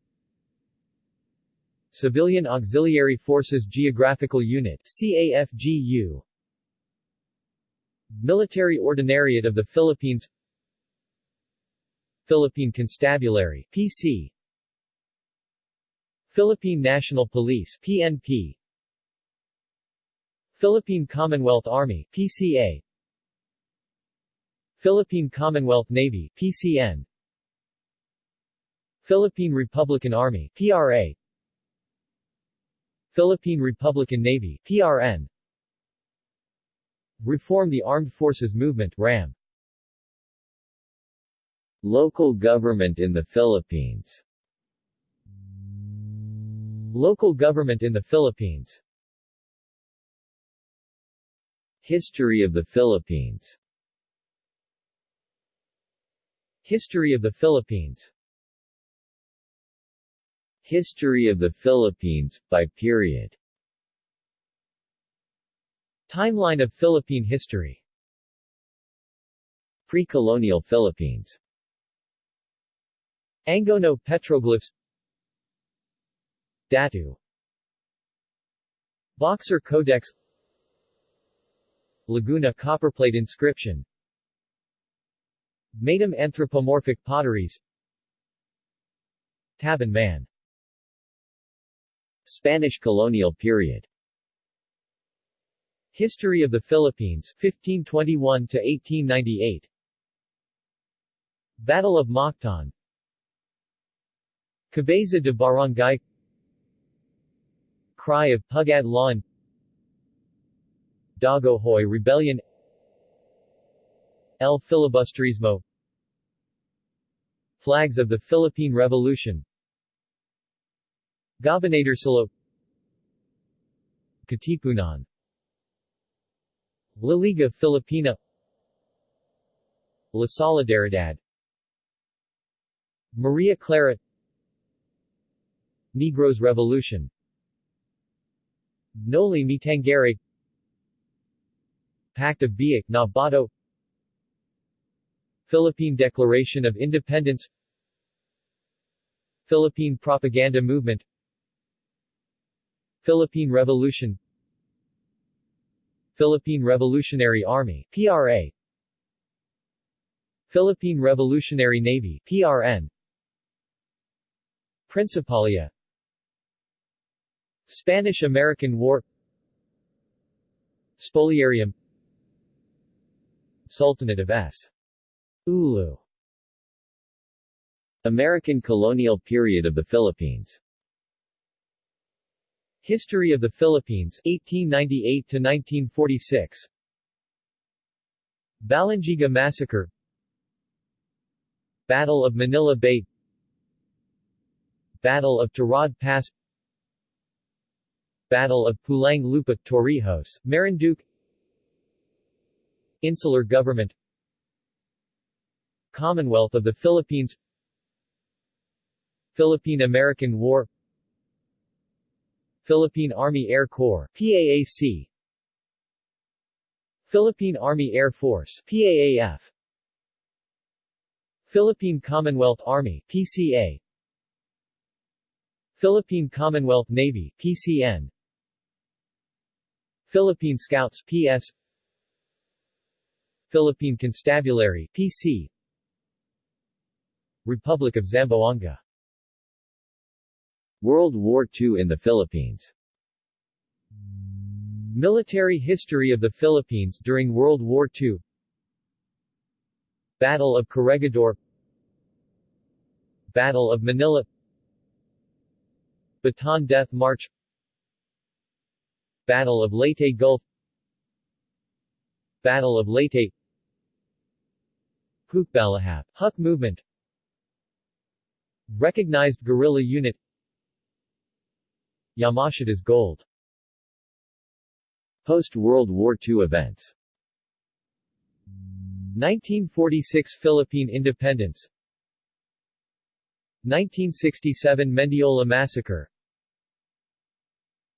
Civilian Auxiliary Forces Geographical Unit CAFGU Military Ordinariate of the Philippines. Philippine Constabulary PC Philippine National Police PNP Philippine Commonwealth Army PCA Philippine Commonwealth Navy PCN Philippine Republican Army PRA Philippine Republican Navy PRN Reform the Armed Forces Movement RAM Local government in the Philippines. Local government in the Philippines. History of the Philippines. History of the Philippines History of the Philippines, by period. Timeline of Philippine history. Pre-colonial Philippines. Angono petroglyphs. Datu. Boxer Codex. Laguna copperplate inscription. Maitum anthropomorphic potteries. Tabon Man Spanish colonial period. History of the Philippines 1521 to 1898 Battle of Mactan. Cabeza de Barangay. Cry of Pugad Lawin. Dagohoy Rebellion. El Filibusterismo Flags of the Philippine Revolution Gobernador Katipunan. La Liga Filipina. La Solidaridad. Maria Clara. Negros Revolution. Noli Me Tangere Pact of Biak na Bato Philippine Declaration of Independence. Philippine Propaganda Movement Philippine Revolution Philippine Revolutionary Army PRA Philippine Revolutionary Navy PRN Principalia Spanish-American War Spoliarium Sultanate of S. Ulu American colonial period of the Philippines History of the Philippines 1898 to 1946 Balangiga Massacre. Battle of Manila Bay. Battle of Tirad Pass. Battle of Pulang Lupa Torrijos, Marinduque. Insular Government. Commonwealth of the Philippines. Philippine-American War Philippine Army Air Corps PAAC Philippine Army Air Force PAAF Philippine Commonwealth Army PCA Philippine Commonwealth Navy PCN Philippine Scouts PS Philippine Constabulary PC Republic of Zamboanga World War II in the Philippines. Military history of the Philippines during World War II Battle of Corregidor. Battle of Manila. Bataan Death March. Battle of Leyte Gulf. Battle of Leyte. Hukbalahap, Huk Movement. Recognized guerrilla unit Yamashita's Gold. Post-World War II events. 1946 Philippine independence. 1967 Mendiola Massacre.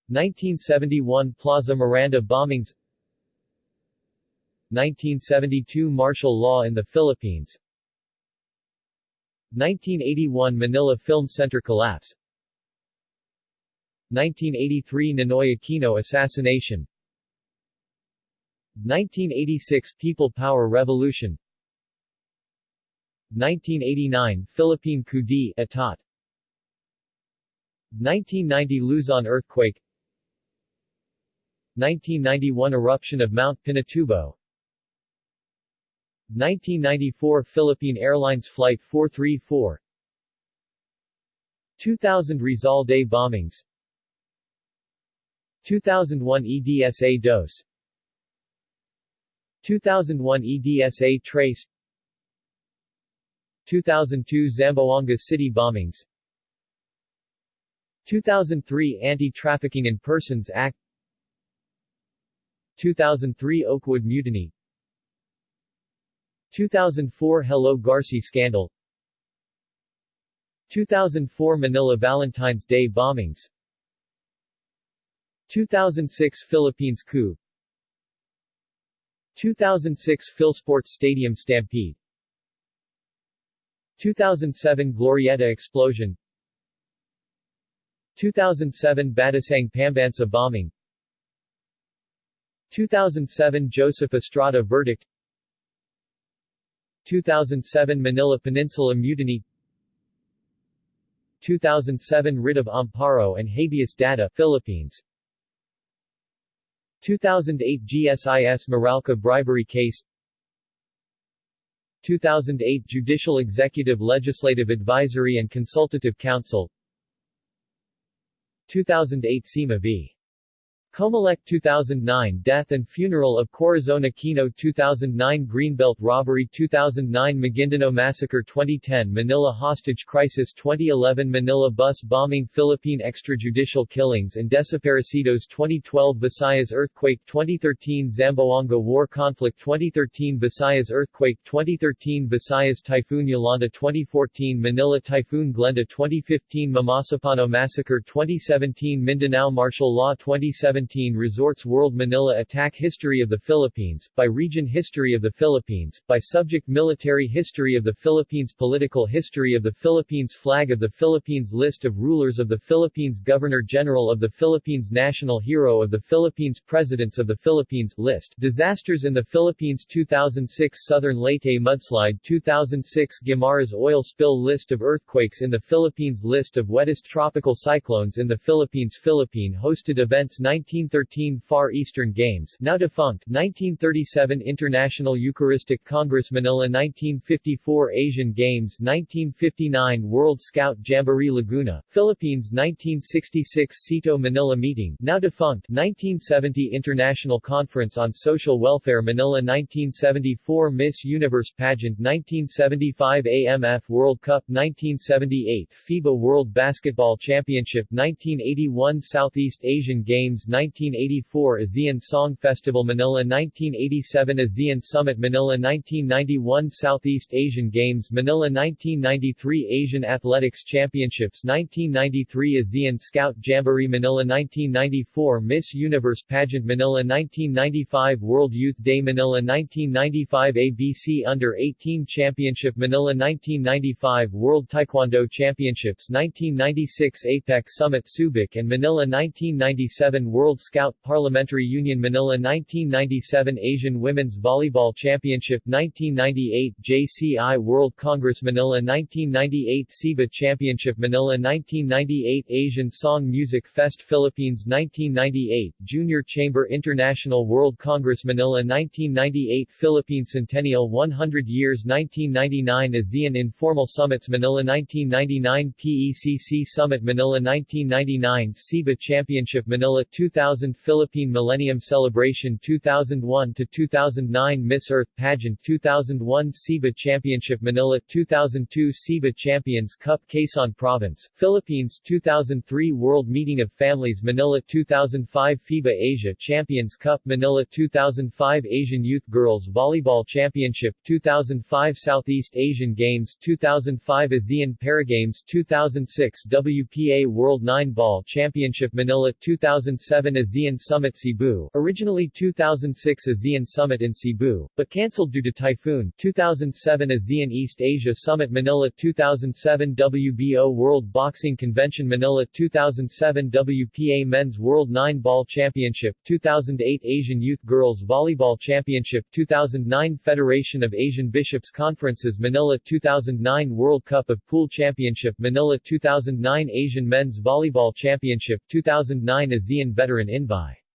1971 Plaza Miranda bombings. 1972 Martial law in the Philippines. 1981 Manila Film Center collapse 1983 Ninoy Aquino assassination. 1986 People Power Revolution. 1989 Philippine coup d'etat. 1990 Luzon earthquake. 1991 Eruption of Mount Pinatubo. 1994 Philippine Airlines Flight 434 2000 Rizal Day bombings 2001 EDSA Dos. 2001 EDSA Tres. 2002 Zamboanga City bombings. 2003 Anti-Trafficking in Persons Act. 2003 Oakwood Mutiny. 2004 Hello Garci scandal. 2004 Manila Valentine's Day bombings 2006 Philippines coup. 2006 Philsports Stadium stampede. 2007 Glorieta explosion. 2007 Batasang Pambansa bombing. 2007 Joseph Estrada verdict. 2007 Manila Peninsula Mutiny. 2007 Writ of Amparo and Habeas Data Philippines 2008 GSIS Meralco bribery case 2008 Judicial Executive Legislative Advisory and Consultative Council 2008 SEMA v. Comelec 2009 Death and Funeral of Corazon Aquino 2009 Greenbelt Robbery 2009 Maguindanao Massacre 2010 Manila Hostage Crisis 2011 Manila Bus Bombing Philippine Extrajudicial Killings and Desaparecidos 2012 Visayas Earthquake 2013 Zamboanga War Conflict 2013 Visayas Earthquake 2013 Visayas Typhoon Yolanda 2014 Manila Typhoon Glenda 2015 Mamasapano Massacre 2017 Mindanao Martial Law 2017 2017 Resorts World Manila Attack History of the Philippines, by Region History of the Philippines, by Subject Military History of the Philippines Political History of the Philippines Flag of the Philippines List of Rulers of the Philippines Governor-General of the Philippines National Hero of the Philippines Presidents of the Philippines List Disasters in the Philippines 2006 Southern Leyte Mudslide 2006 Guimaras Oil Spill List of Earthquakes in the Philippines List of Wettest Tropical Cyclones in the Philippines Philippine hosted events 19 1913 Far Eastern Games now defunct 1937 International Eucharistic Congress Manila 1954 Asian Games 1959 World Scout Jamboree Laguna, Philippines 1966 SEATO Manila Meeting now defunct 1970 International Conference on Social Welfare Manila 1974 Miss Universe Pageant 1975 AMF World Cup 1978 FIBA World Basketball Championship 1981 Southeast Asian Games 1984 ASEAN Song Festival Manila 1987 ASEAN Summit Manila 1991 Southeast Asian Games Manila 1993 Asian Athletics Championships 1993 ASEAN Scout Jamboree Manila 1994 Miss Universe Pageant Manila 1995 World Youth Day Manila 1995 ABC Under-18 Championship Manila 1995 World Taekwondo Championships 1996 APEC Summit Subic and Manila 1997 World World Scout Parliamentary Union Manila 1997 Asian Women's Volleyball Championship 1998 JCI World Congress Manila 1998 SEABA Championship Manila 1998 Asian Song Music Fest Philippines 1998 Junior Chamber International World Congress Manila 1998 Philippine Centennial 100 Years 1999 ASEAN Informal Summits Manila 1999 PECC Summit Manila 1999 SEABA Championship Manila 2000 2000 Philippine Millennium Celebration 2001 to 2009 Miss Earth Pageant 2001 SEABA Championship Manila 2002 SEABA Champions Cup Quezon Province, Philippines 2003 World Meeting of Families Manila 2005 FIBA Asia Champions Cup Manila 2005 Asian Youth Girls Volleyball Championship 2005 Southeast Asian Games 2005 ASEAN Paragames 2006 WPA World 9 Ball Championship Manila 2007 2007 ASEAN Summit Cebu. Originally 2006 ASEAN Summit in Cebu, but cancelled due to typhoon. 2007 ASEAN East Asia Summit Manila. 2007 WBO World Boxing Convention Manila. 2007 WPA Men's World 9 Ball Championship. 2008 Asian Youth Girls Volleyball Championship. 2009 Federation of Asian Bishops Conferences Manila. 2009 World Cup of Pool Championship Manila. 2009 Asian Men's Volleyball Championship. 2009 ASEAN Veteran Veteran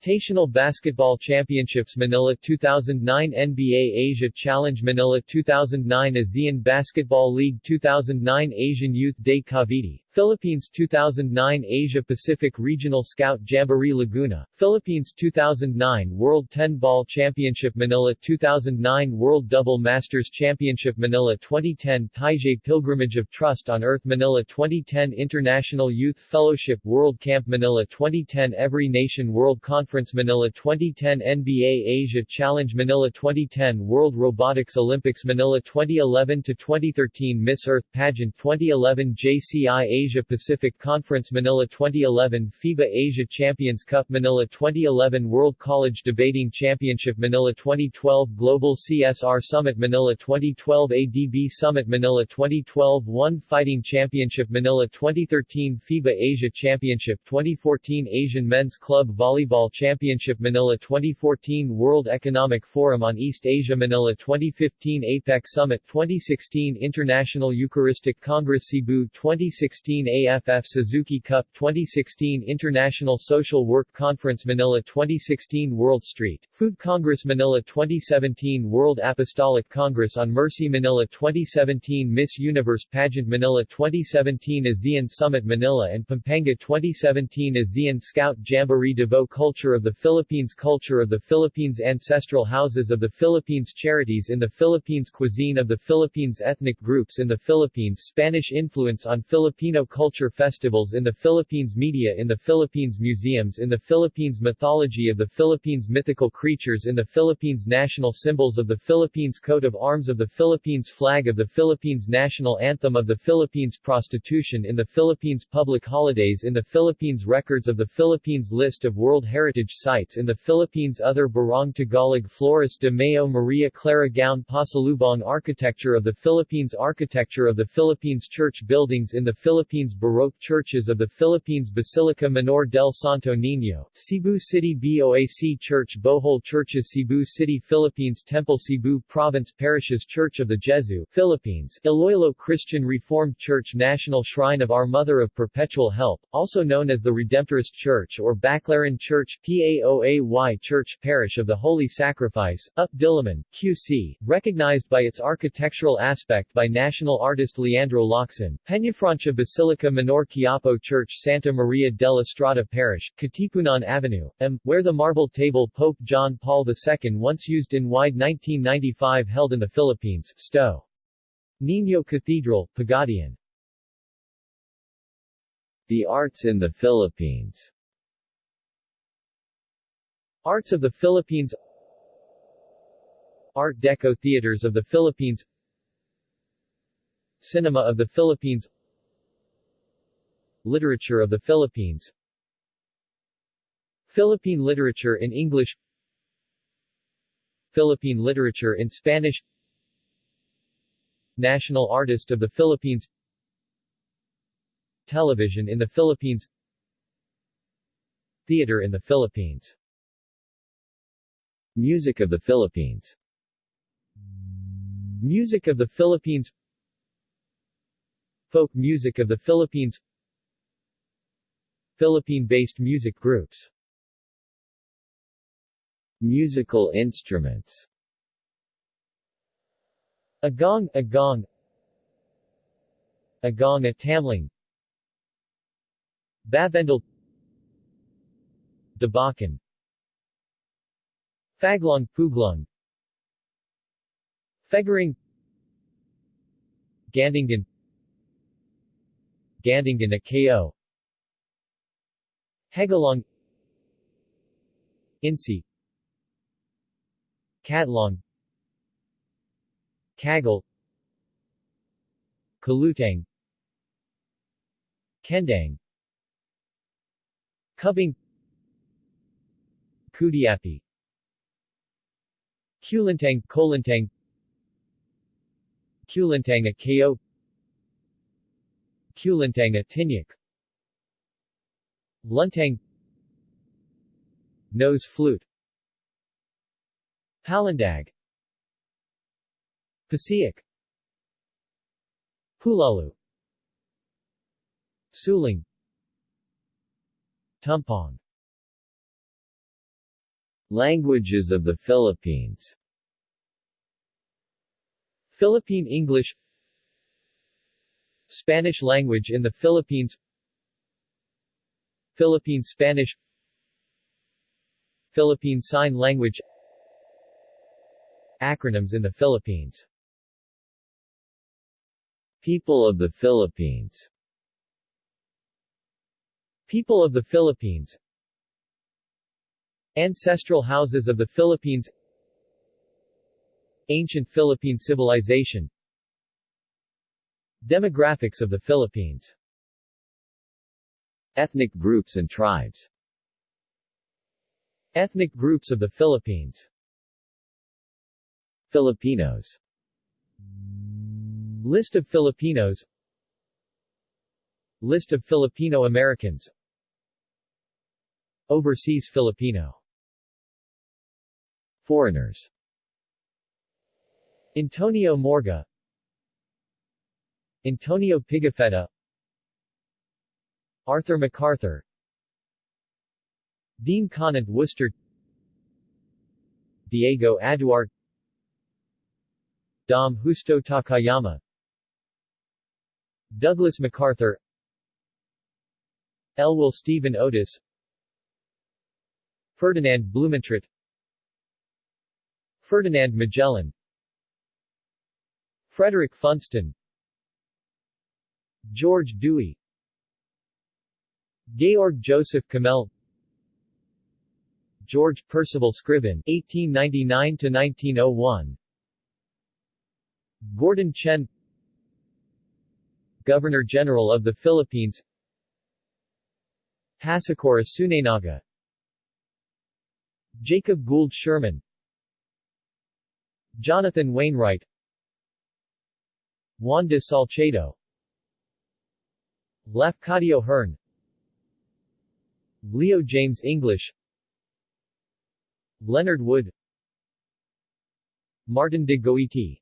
Invitational Basketball Championships Manila 2009 NBA Asia Challenge Manila 2009 ASEAN Basketball League 2009 Asian Youth Day Cavite Philippines 2009 Asia Pacific Regional Scout Jamboree Laguna, Philippines 2009 World 10 Ball Championship Manila 2009 World Double Masters Championship Manila 2010 Taizé Pilgrimage of Trust on Earth Manila 2010 International Youth Fellowship World Camp Manila 2010 Every Nation World Conference Conference Manila 2010 NBA Asia Challenge Manila 2010 World Robotics Olympics Manila 2011-2013 Miss Earth Pageant 2011 JCI Asia Pacific Conference Manila 2011 FIBA Asia Champions Cup Manila 2011 World College Debating Championship Manila 2012 Global CSR Summit Manila 2012 ADB Summit Manila 2012 One Fighting Championship Manila 2013 FIBA Asia Championship 2014 Asian Men's Club Volleyball Championship Manila 2014 World Economic Forum on East Asia Manila 2015 APEC Summit 2016 International Eucharistic Congress Cebu 2016 AFF Suzuki Cup 2016 International Social Work Conference Manila 2016 World Street Food Congress Manila 2017 World Apostolic Congress on Mercy Manila 2017 Miss Universe Pageant Manila 2017 ASEAN Summit Manila and Pampanga 2017 ASEAN Scout Jamboree Davao Culture of the Philippines Culture of the Philippines Ancestral Houses of the Philippines Charities in the Philippines Cuisine of the Philippines Ethnic Groups in the Philippines Spanish Influence on Filipino Culture Festivals in the Philippines Media in the Philippines Museums in the Philippines Mythology of the Philippines Mythical Creatures in the Philippines National Symbols of the Philippines Coat of Arms of the Philippines Flag of the Philippines National Anthem of the Philippines Prostitution in the Philippines Public Holidays in the Philippines Records of the Philippines List of World Heritage Sites in the Philippines Other Barong Tagalog Flores de Mayo Maria Clara gown Pasalubong Architecture of the Philippines Architecture of the Philippines Church Buildings in the Philippines Baroque Churches of the Philippines Basilica Menor del Santo Niño, Cebu City BOAC Church Bohol Churches Cebu City Philippines Temple Cebu Province Parishes Church of the Jesu, Philippines, Iloilo Christian Reformed Church National Shrine of Our Mother of Perpetual Help, also known as the Redemptorist Church or Baclaran Church PAOAY Church Parish of the Holy Sacrifice, Up Diliman, QC, recognized by its architectural aspect by national artist Leandro Locsin, Peñafrancia Basilica Menor Quiapo Church Santa Maria della Strada Parish, Katipunan Avenue, M, where the marble table Pope John Paul II once used in wide 1995 held in the Philippines, Sto. Niño Cathedral, Pagadian. The arts in the Philippines Arts of the Philippines Art Deco Theaters of the Philippines Cinema of the Philippines Literature of the Philippines Philippine literature in English Philippine literature in Spanish National Artist of the Philippines Television in the Philippines Theater in the Philippines Music of the Philippines. Music of the Philippines. Folk music of the Philippines. Philippine-based music groups. Musical instruments. Agong, agong. Agong a tamling. Babendal Dabakan Faglong, Puglong Fegaring Gandingan Gandingan a KO Hegalong. Insi. Catlong Kagal Kalutang. Kendang. Kubing Kudiapi Kulintang Kolintang Kulintang a KO Kulintang a Tinyak. Luntang. Nose flute. Palandag. Pasiak. Pulalu. Suling. Tumpong Languages of the Philippines. Philippine English. Spanish language in the Philippines. Philippine Spanish. Philippine Sign Language. Acronyms in the Philippines. People of the Philippines. People of the Philippines Ancestral houses of the Philippines Ancient Philippine civilization Demographics of the Philippines Ethnic groups and tribes Ethnic groups of the Philippines Filipinos List of Filipinos List of Filipino Americans Overseas Filipino Foreigners. Antonio Morga. Antonio Pigafetta. Arthur MacArthur. Dean Conant Worcester Diego Aduart Dom Justo Takayama. Douglas MacArthur. Elwell Stephen Otis. Ferdinand Blumentritt Ferdinand Magellan Frederick Funston George Dewey Georg Joseph Kamel George Percival Scriven 1899-1901 Gordon Chen Governor-General of the Philippines Hasekura Tsunenaga Jacob Gould Schurman Jonathan Wainwright. Juan de Salcedo. Lafcadio Hearn. Leo James English. Leonard Wood. Martin de Goiti.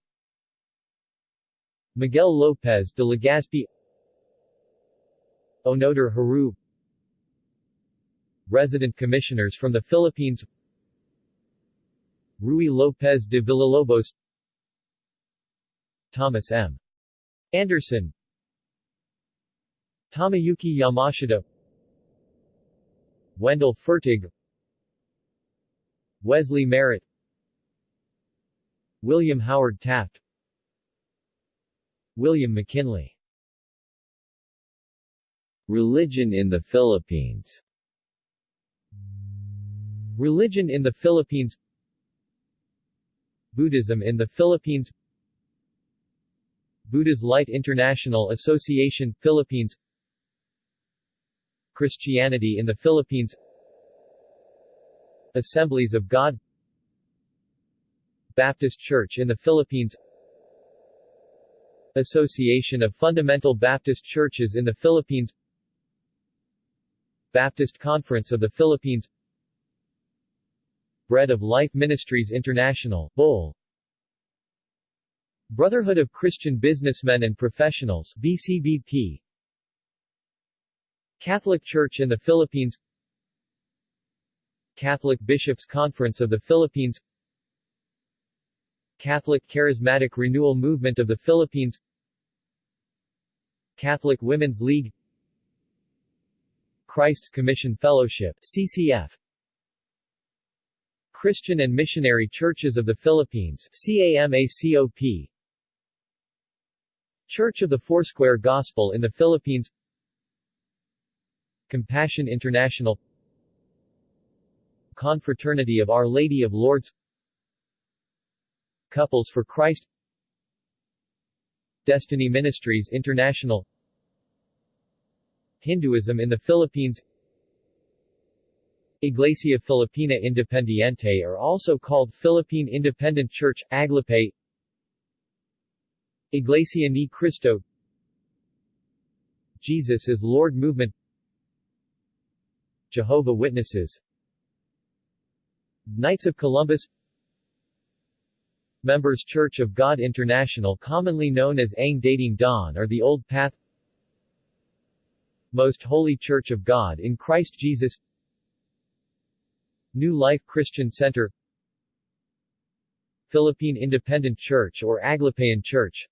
Miguel Lopez de Legazpi. Onoter Haru Resident Commissioners from the Philippines Rui Lopez de Villalobos Thomas M. Anderson Tomoyuki Yamashita Wendell Fertig Wesley Merritt William Howard Taft William McKinley Religion in the Philippines Religion in the Philippines Buddhism in the Philippines. Buddha's Light International Association, Philippines. Christianity in the Philippines. Assemblies of God. Baptist Church in the Philippines. Association of Fundamental Baptist Churches in the Philippines. Baptist Conference of the Philippines Bread of Life Ministries International, BOL Brotherhood of Christian Businessmen and Professionals BCBP Catholic Church in the Philippines. Catholic Bishops' Conference of the Philippines. Catholic Charismatic Renewal Movement of the Philippines. Catholic Women's League. Christ's Commission Fellowship CCF Christian and Missionary Churches of the Philippines CAMACOP Church of the Foursquare Gospel in the Philippines. Compassion International. Confraternity of Our Lady of Lourdes. Couples for Christ. Destiny Ministries International. Hinduism in the Philippines Iglesia Filipina Independiente are also called Philippine Independent Church, Aglipay Iglesia Ni Cristo. Jesus is Lord Movement. Jehovah Witnesses. Knights of Columbus. Members Church of God International commonly known as Ang Dating Daan or the Old Path. Most Holy Church of God in Christ Jesus New Life Christian Center Philippine Independent Church or Aglipayan Church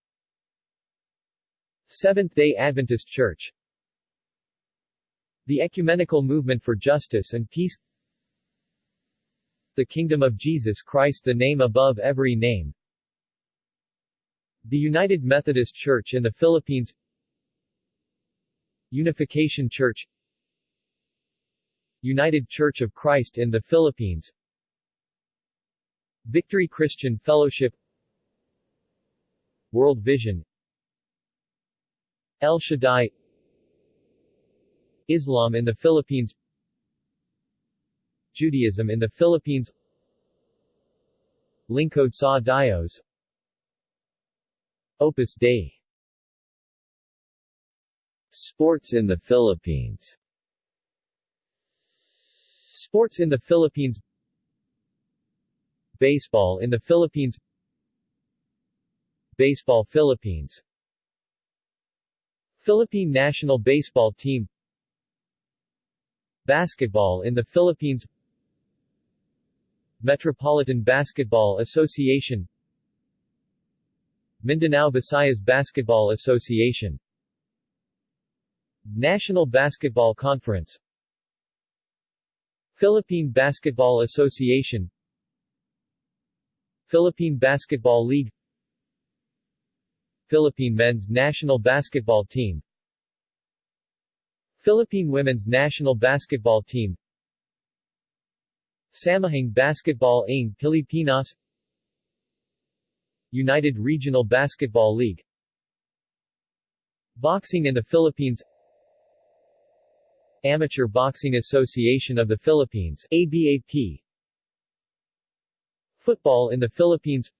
Seventh-day Adventist Church The Ecumenical Movement for Justice and Peace The Kingdom of Jesus Christ the name above every name The United Methodist Church in the Philippines Unification Church United Church of Christ in the Philippines. Victory Christian Fellowship. World Vision. El Shaddai. Islam in the Philippines. Judaism in the Philippines. Lingkod sa Dios. Opus Dei. Sports in the Philippines Sports in the Philippines Baseball in the Philippines Baseball Philippines Philippine national baseball team Basketball in the Philippines Metropolitan Basketball Association Mindanao Visayas Basketball Association National Basketball Conference Philippine Basketball Association Philippine Basketball League Philippine Men's National Basketball Team Philippine Women's National Basketball Team Samahang Basketball ng Pilipinas United Regional Basketball League Boxing in the Philippines Amateur Boxing Association of the Philippines ABAP Football in the Philippines.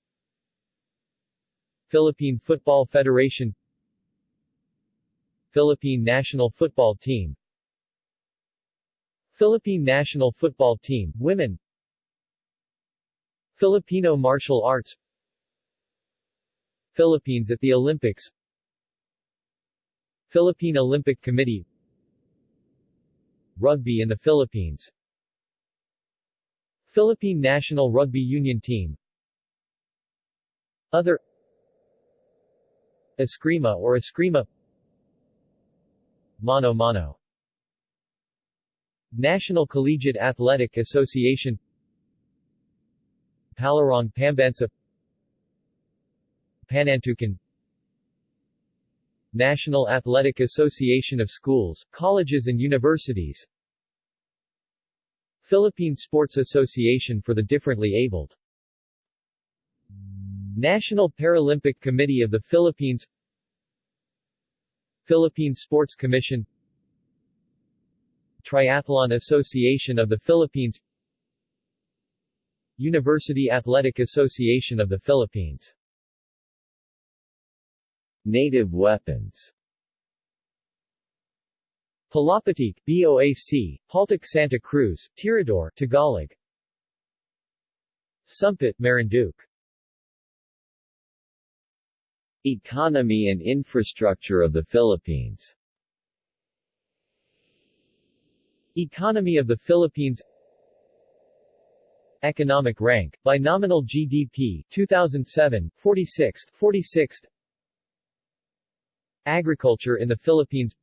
Philippine Football Federation. Philippine National Football Team. Philippine National Football Team, Women. Filipino Martial Arts. Philippines at the Olympics. Philippine Olympic Committee Rugby in the Philippines. Philippine National Rugby Union Team. Other Eskrima or Eskrima Mano Mano. National Collegiate Athletic Association. Palarong Pambansa. Panantukan National Athletic Association of Schools, Colleges and Universities. Philippine Sports Association for the Differently Abled. National Paralympic Committee of the Philippines. Philippine Sports Commission. Triathlon Association of the Philippines. University Athletic Association of the Philippines Native weapons. Palapatik, BOAC, Paltic Santa Cruz, Tirador, Tagalog. Sumpit, Marinduque. Economy and infrastructure of the Philippines. Economy of the Philippines. Economic rank, by nominal GDP, 2007, 46th, 46th Agriculture in the Philippines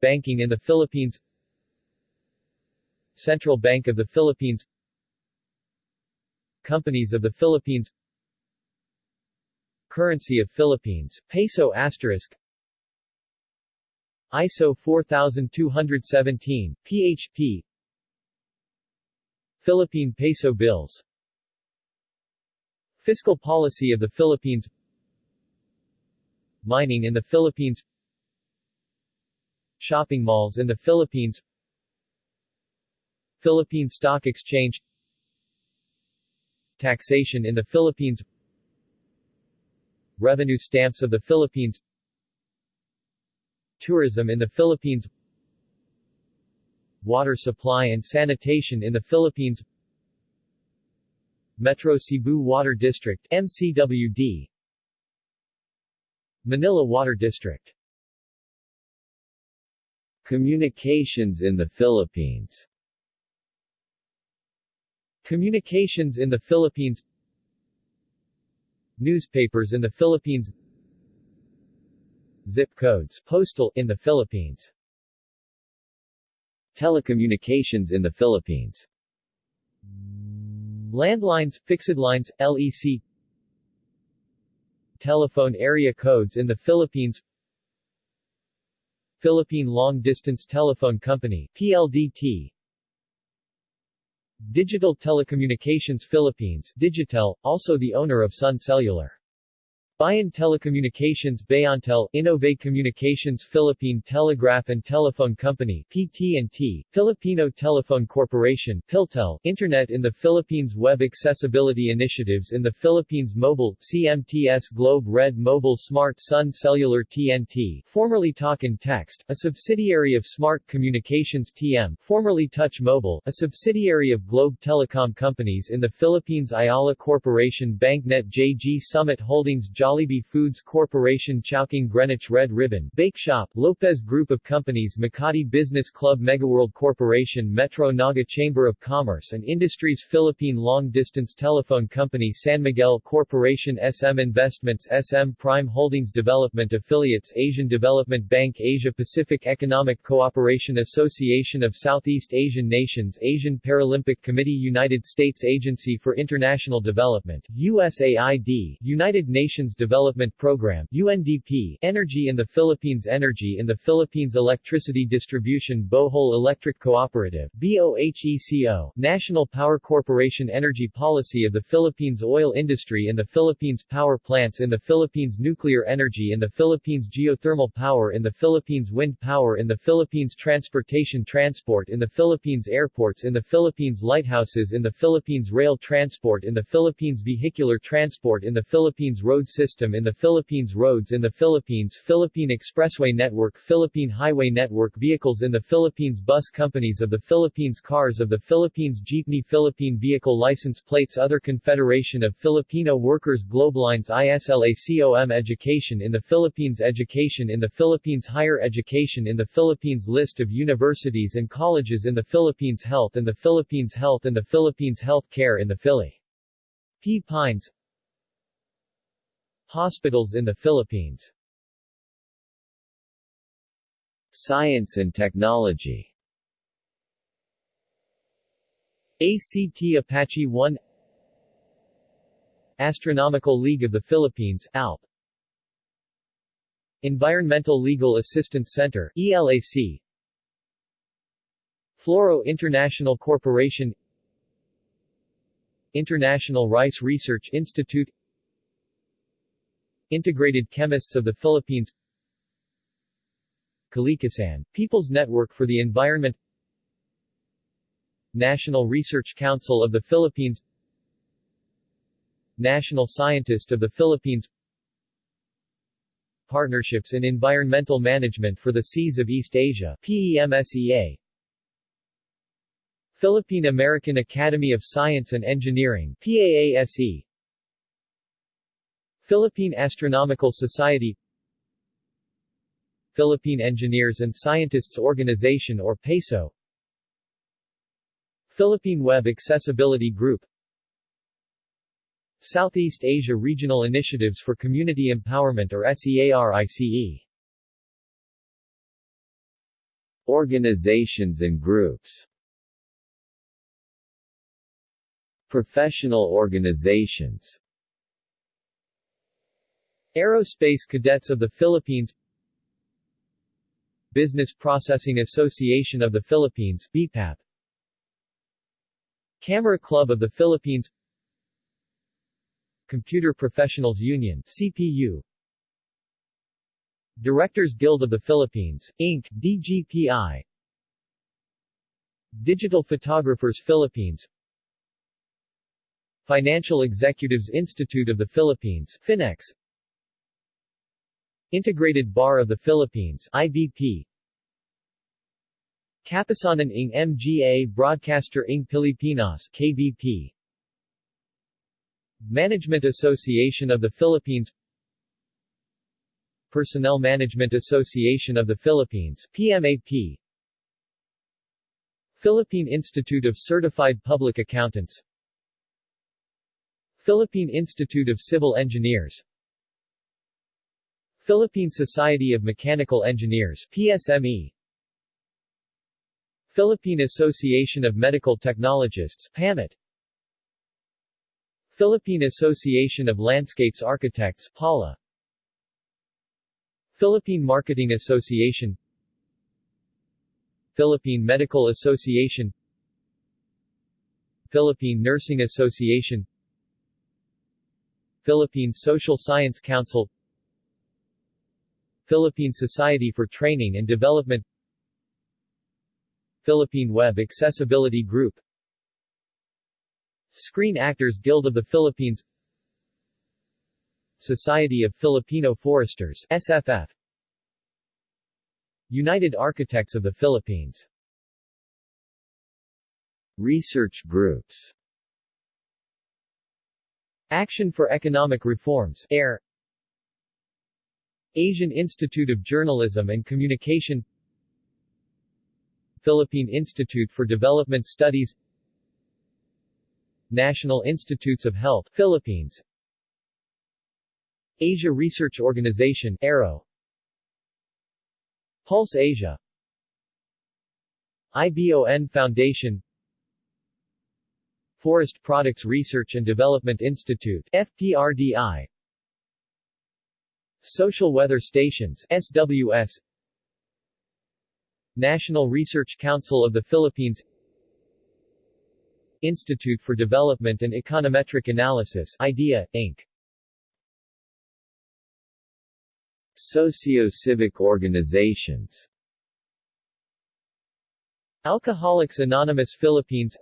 Banking in the Philippines Central Bank of the Philippines Companies of the Philippines Currency of Philippines, Peso asterisk ISO 4217, PHP Philippine Peso Bills Fiscal policy of the Philippines Mining in the Philippines Shopping malls in the Philippines Philippine Stock Exchange Taxation in the Philippines Revenue stamps of the Philippines Tourism in the Philippines Water supply and sanitation in the Philippines Metro Cebu Water District MCWD Manila Water District. Communications in the Philippines. Communications in the Philippines. Newspapers in the Philippines. Zip codes postal in the Philippines. Telecommunications in the Philippines. Landlines, fixed lines, LEC Telephone area codes in the Philippines. Philippine Long Distance Telephone Company PLDT Digital Telecommunications Philippines Digitel, also the owner of Sun Cellular Bayan Telecommunications Bayantel, Innove Communications Philippine Telegraph and Telephone Company PT&T, Filipino Telephone Corporation Philtel, Internet in the Philippines Web Accessibility Initiatives in the Philippines Mobile, CMTS Globe Red Mobile Smart Sun Cellular TNT, formerly Talk and Text, a subsidiary of Smart Communications TM, formerly Touch Mobile, a subsidiary of Globe Telecom Companies in the Philippines Ayala Corporation Banknet JG Summit Holdings Jollibee Foods Corporation Chowking Greenwich Red Ribbon Bake Shop Lopez Group of Companies Makati Business Club Megaworld Corporation Metro Naga Chamber of Commerce and Industries Philippine Long Distance Telephone Company San Miguel Corporation SM Investments SM Prime Holdings Development Affiliates Asian Development Bank Asia Pacific Economic Cooperation Association of Southeast Asian Nations Asian Paralympic Committee United States Agency for International Development USAID United Nations Development Program UNDP, Energy in the Philippines Energy in the Philippines Electricity Distribution Bohol Electric Cooperative BOHECO, National Power Corporation Energy Policy of the Philippines Oil Industry in the Philippines Power Plants in the Philippines Nuclear Energy in the Philippines Geothermal Power in the Philippines Wind Power in the Philippines Transportation Transport in the Philippines Airports in the Philippines Lighthouses in the Philippines Rail Transport in the Philippines Vehicular Transport in the Philippines Road in the Philippines Roads in the Philippines Philippine Expressway Network Philippine Highway Network Vehicles in the Philippines Bus Companies of the Philippines Cars of the Philippines Jeepney Philippine Vehicle License Plates Other Confederation of Filipino Workers Globelines ISLACOM Education in the Philippines Education in the Philippines Higher Education in the Philippines List of universities and colleges in the Philippines Health in the Philippines Health and the Philippines Health Care in the Philly. P. Pines Hospitals in the Philippines. Science and technology. ACT Apache 1 Astronomical League of the Philippines ALP. Environmental Legal Assistance Center ELAC Fluoro International Corporation. International Rice Research Institute Integrated Chemists of the Philippines. Kalikasan, People's Network for the Environment. National Research Council of the Philippines. National Scientist of the Philippines. Partnerships in Environmental Management for the Seas of East Asia PEMSEA Philippine American Academy of Science and Engineering PAASE Philippine Astronomical Society Philippine Engineers and Scientists Organization or PESO Philippine Web Accessibility Group Southeast Asia Regional Initiatives for Community Empowerment or SEARICE Organizations and groups Professional organizations Aerospace Cadets of the Philippines Business Processing Association of the Philippines BPAP Camera Club of the Philippines Computer Professionals Union CPU Directors Guild of the Philippines, Inc., DGPI Digital Photographers Philippines Financial Executives Institute of the Philippines FINEX Integrated Bar of the Philippines IBP Kapisanan ng Mga Broadcaster ng Pilipinas KBP Management Association of the Philippines. Personnel Management Association of the Philippines PMAP Philippine Institute of Certified Public Accountants. Philippine Institute of Civil Engineers Philippine Society of Mechanical Engineers PSME Philippine Association of Medical Technologists PAMET Philippine Association of Landscapes Architects PALA Philippine Marketing Association. Philippine Medical Association. Philippine Nursing Association. Philippine Social Science Council Philippine Society for Training and Development Philippine Web Accessibility Group Screen Actors Guild of the Philippines Society of Filipino Foresters SFF United Architects of the Philippines. Research groups. Action for Economic Reforms AIR Asian Institute of Journalism and Communication Philippine Institute for Development Studies National Institutes of Health Philippines. Asia Research Organization ARO Pulse Asia. IBON Foundation. Forest Products Research and Development Institute FPRDI Social Weather Stations SWS National Research Council of the Philippines. Institute for Development and Econometric Analysis IDEA, Inc. Socio-civic organizations. Alcoholics Anonymous Philippines.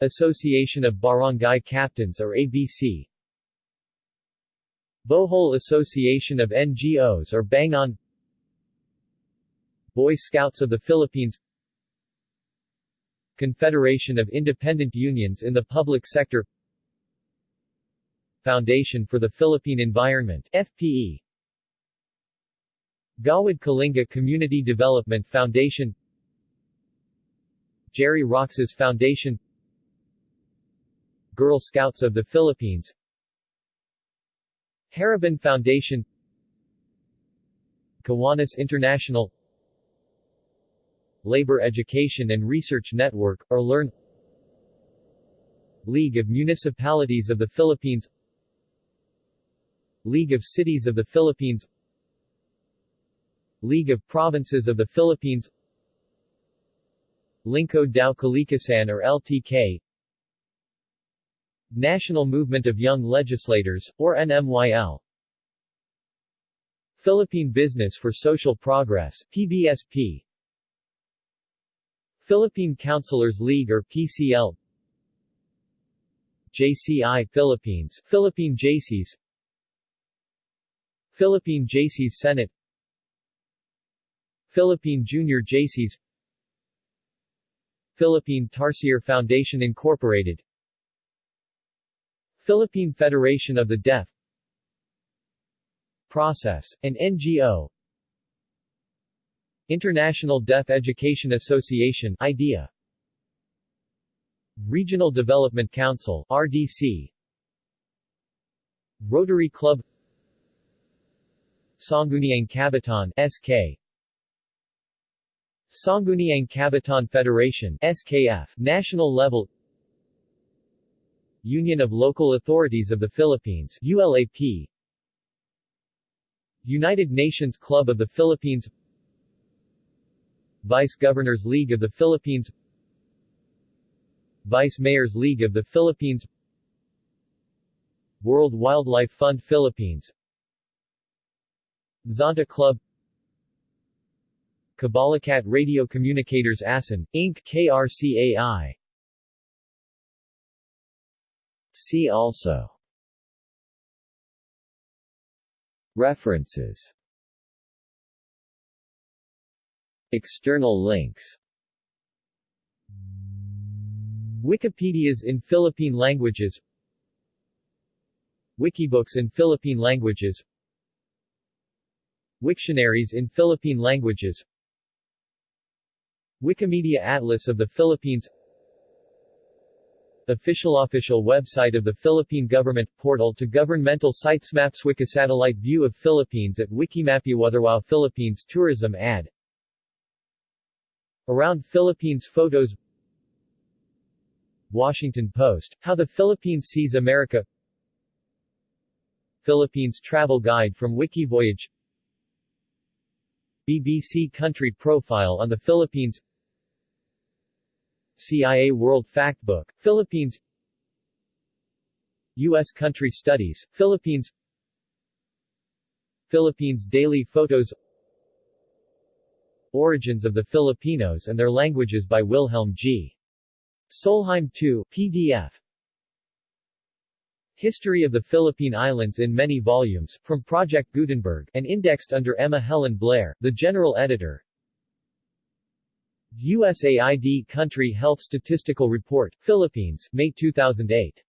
Association of Barangay Captains or ABC Bohol Association of NGOs or Bangon Boy Scouts of the Philippines. Confederation of Independent Unions in the Public Sector. Foundation for the Philippine Environment FPE Gawad Kalinga Community Development Foundation. Gerry Roxas Foundation. Girl Scouts of the Philippines Haribon Foundation Kiwanis International Labor Education and Research Network, or LEARN League of Municipalities of the Philippines League of Cities of the Philippines League of Provinces of the Philippines Lingkod Tao Kalikasan or LTK National Movement of Young Legislators, or NMYL Philippine Business for Social Progress PBSP Philippine Councilors League or PCL JCI Philippines Philippine JCs Philippine JCs Senate. Philippine Junior JCs Philippine Tarsier Foundation Incorporated Philippine Federation of the Deaf Process, an NGO International Deaf Education Association IDEA Regional Development Council RDC Rotary Club Sangguniang Kabataan SK Sangguniang Kabataan Federation SKF National level Union of Local Authorities of the Philippines ULAP United Nations Club of the Philippines. Vice Governors League of the Philippines. Vice Mayors League of the Philippines. World Wildlife Fund Philippines. Zonta Club. Kabalikat Radio Communicators ASEAN, Inc. KRCAI See also. References. External links. Wikipedias in Philippine languages. Wikibooks in Philippine languages. Wiktionaries in Philippine languages. Wikimedia Atlas of the Philippines Official official website of the Philippine Government Portal to governmental sites Maps Wikisatellite view of Philippines at Wikimapuotherwow Philippines Tourism ad. Around Philippines Photos. Washington Post, How the Philippines Sees America. Philippines Travel Guide from Wikivoyage. BBC Country Profile on the Philippines CIA World Factbook, Philippines U.S. Country Studies, Philippines Philippines Daily Photos Origins of the Filipinos and Their Languages by Wilhelm G. Solheim II, PDF History of the Philippine Islands in many volumes, from Project Gutenberg, and indexed under Emma Helen Blair, the general editor. USAID Country Health Statistical Report, Philippines, May 2008.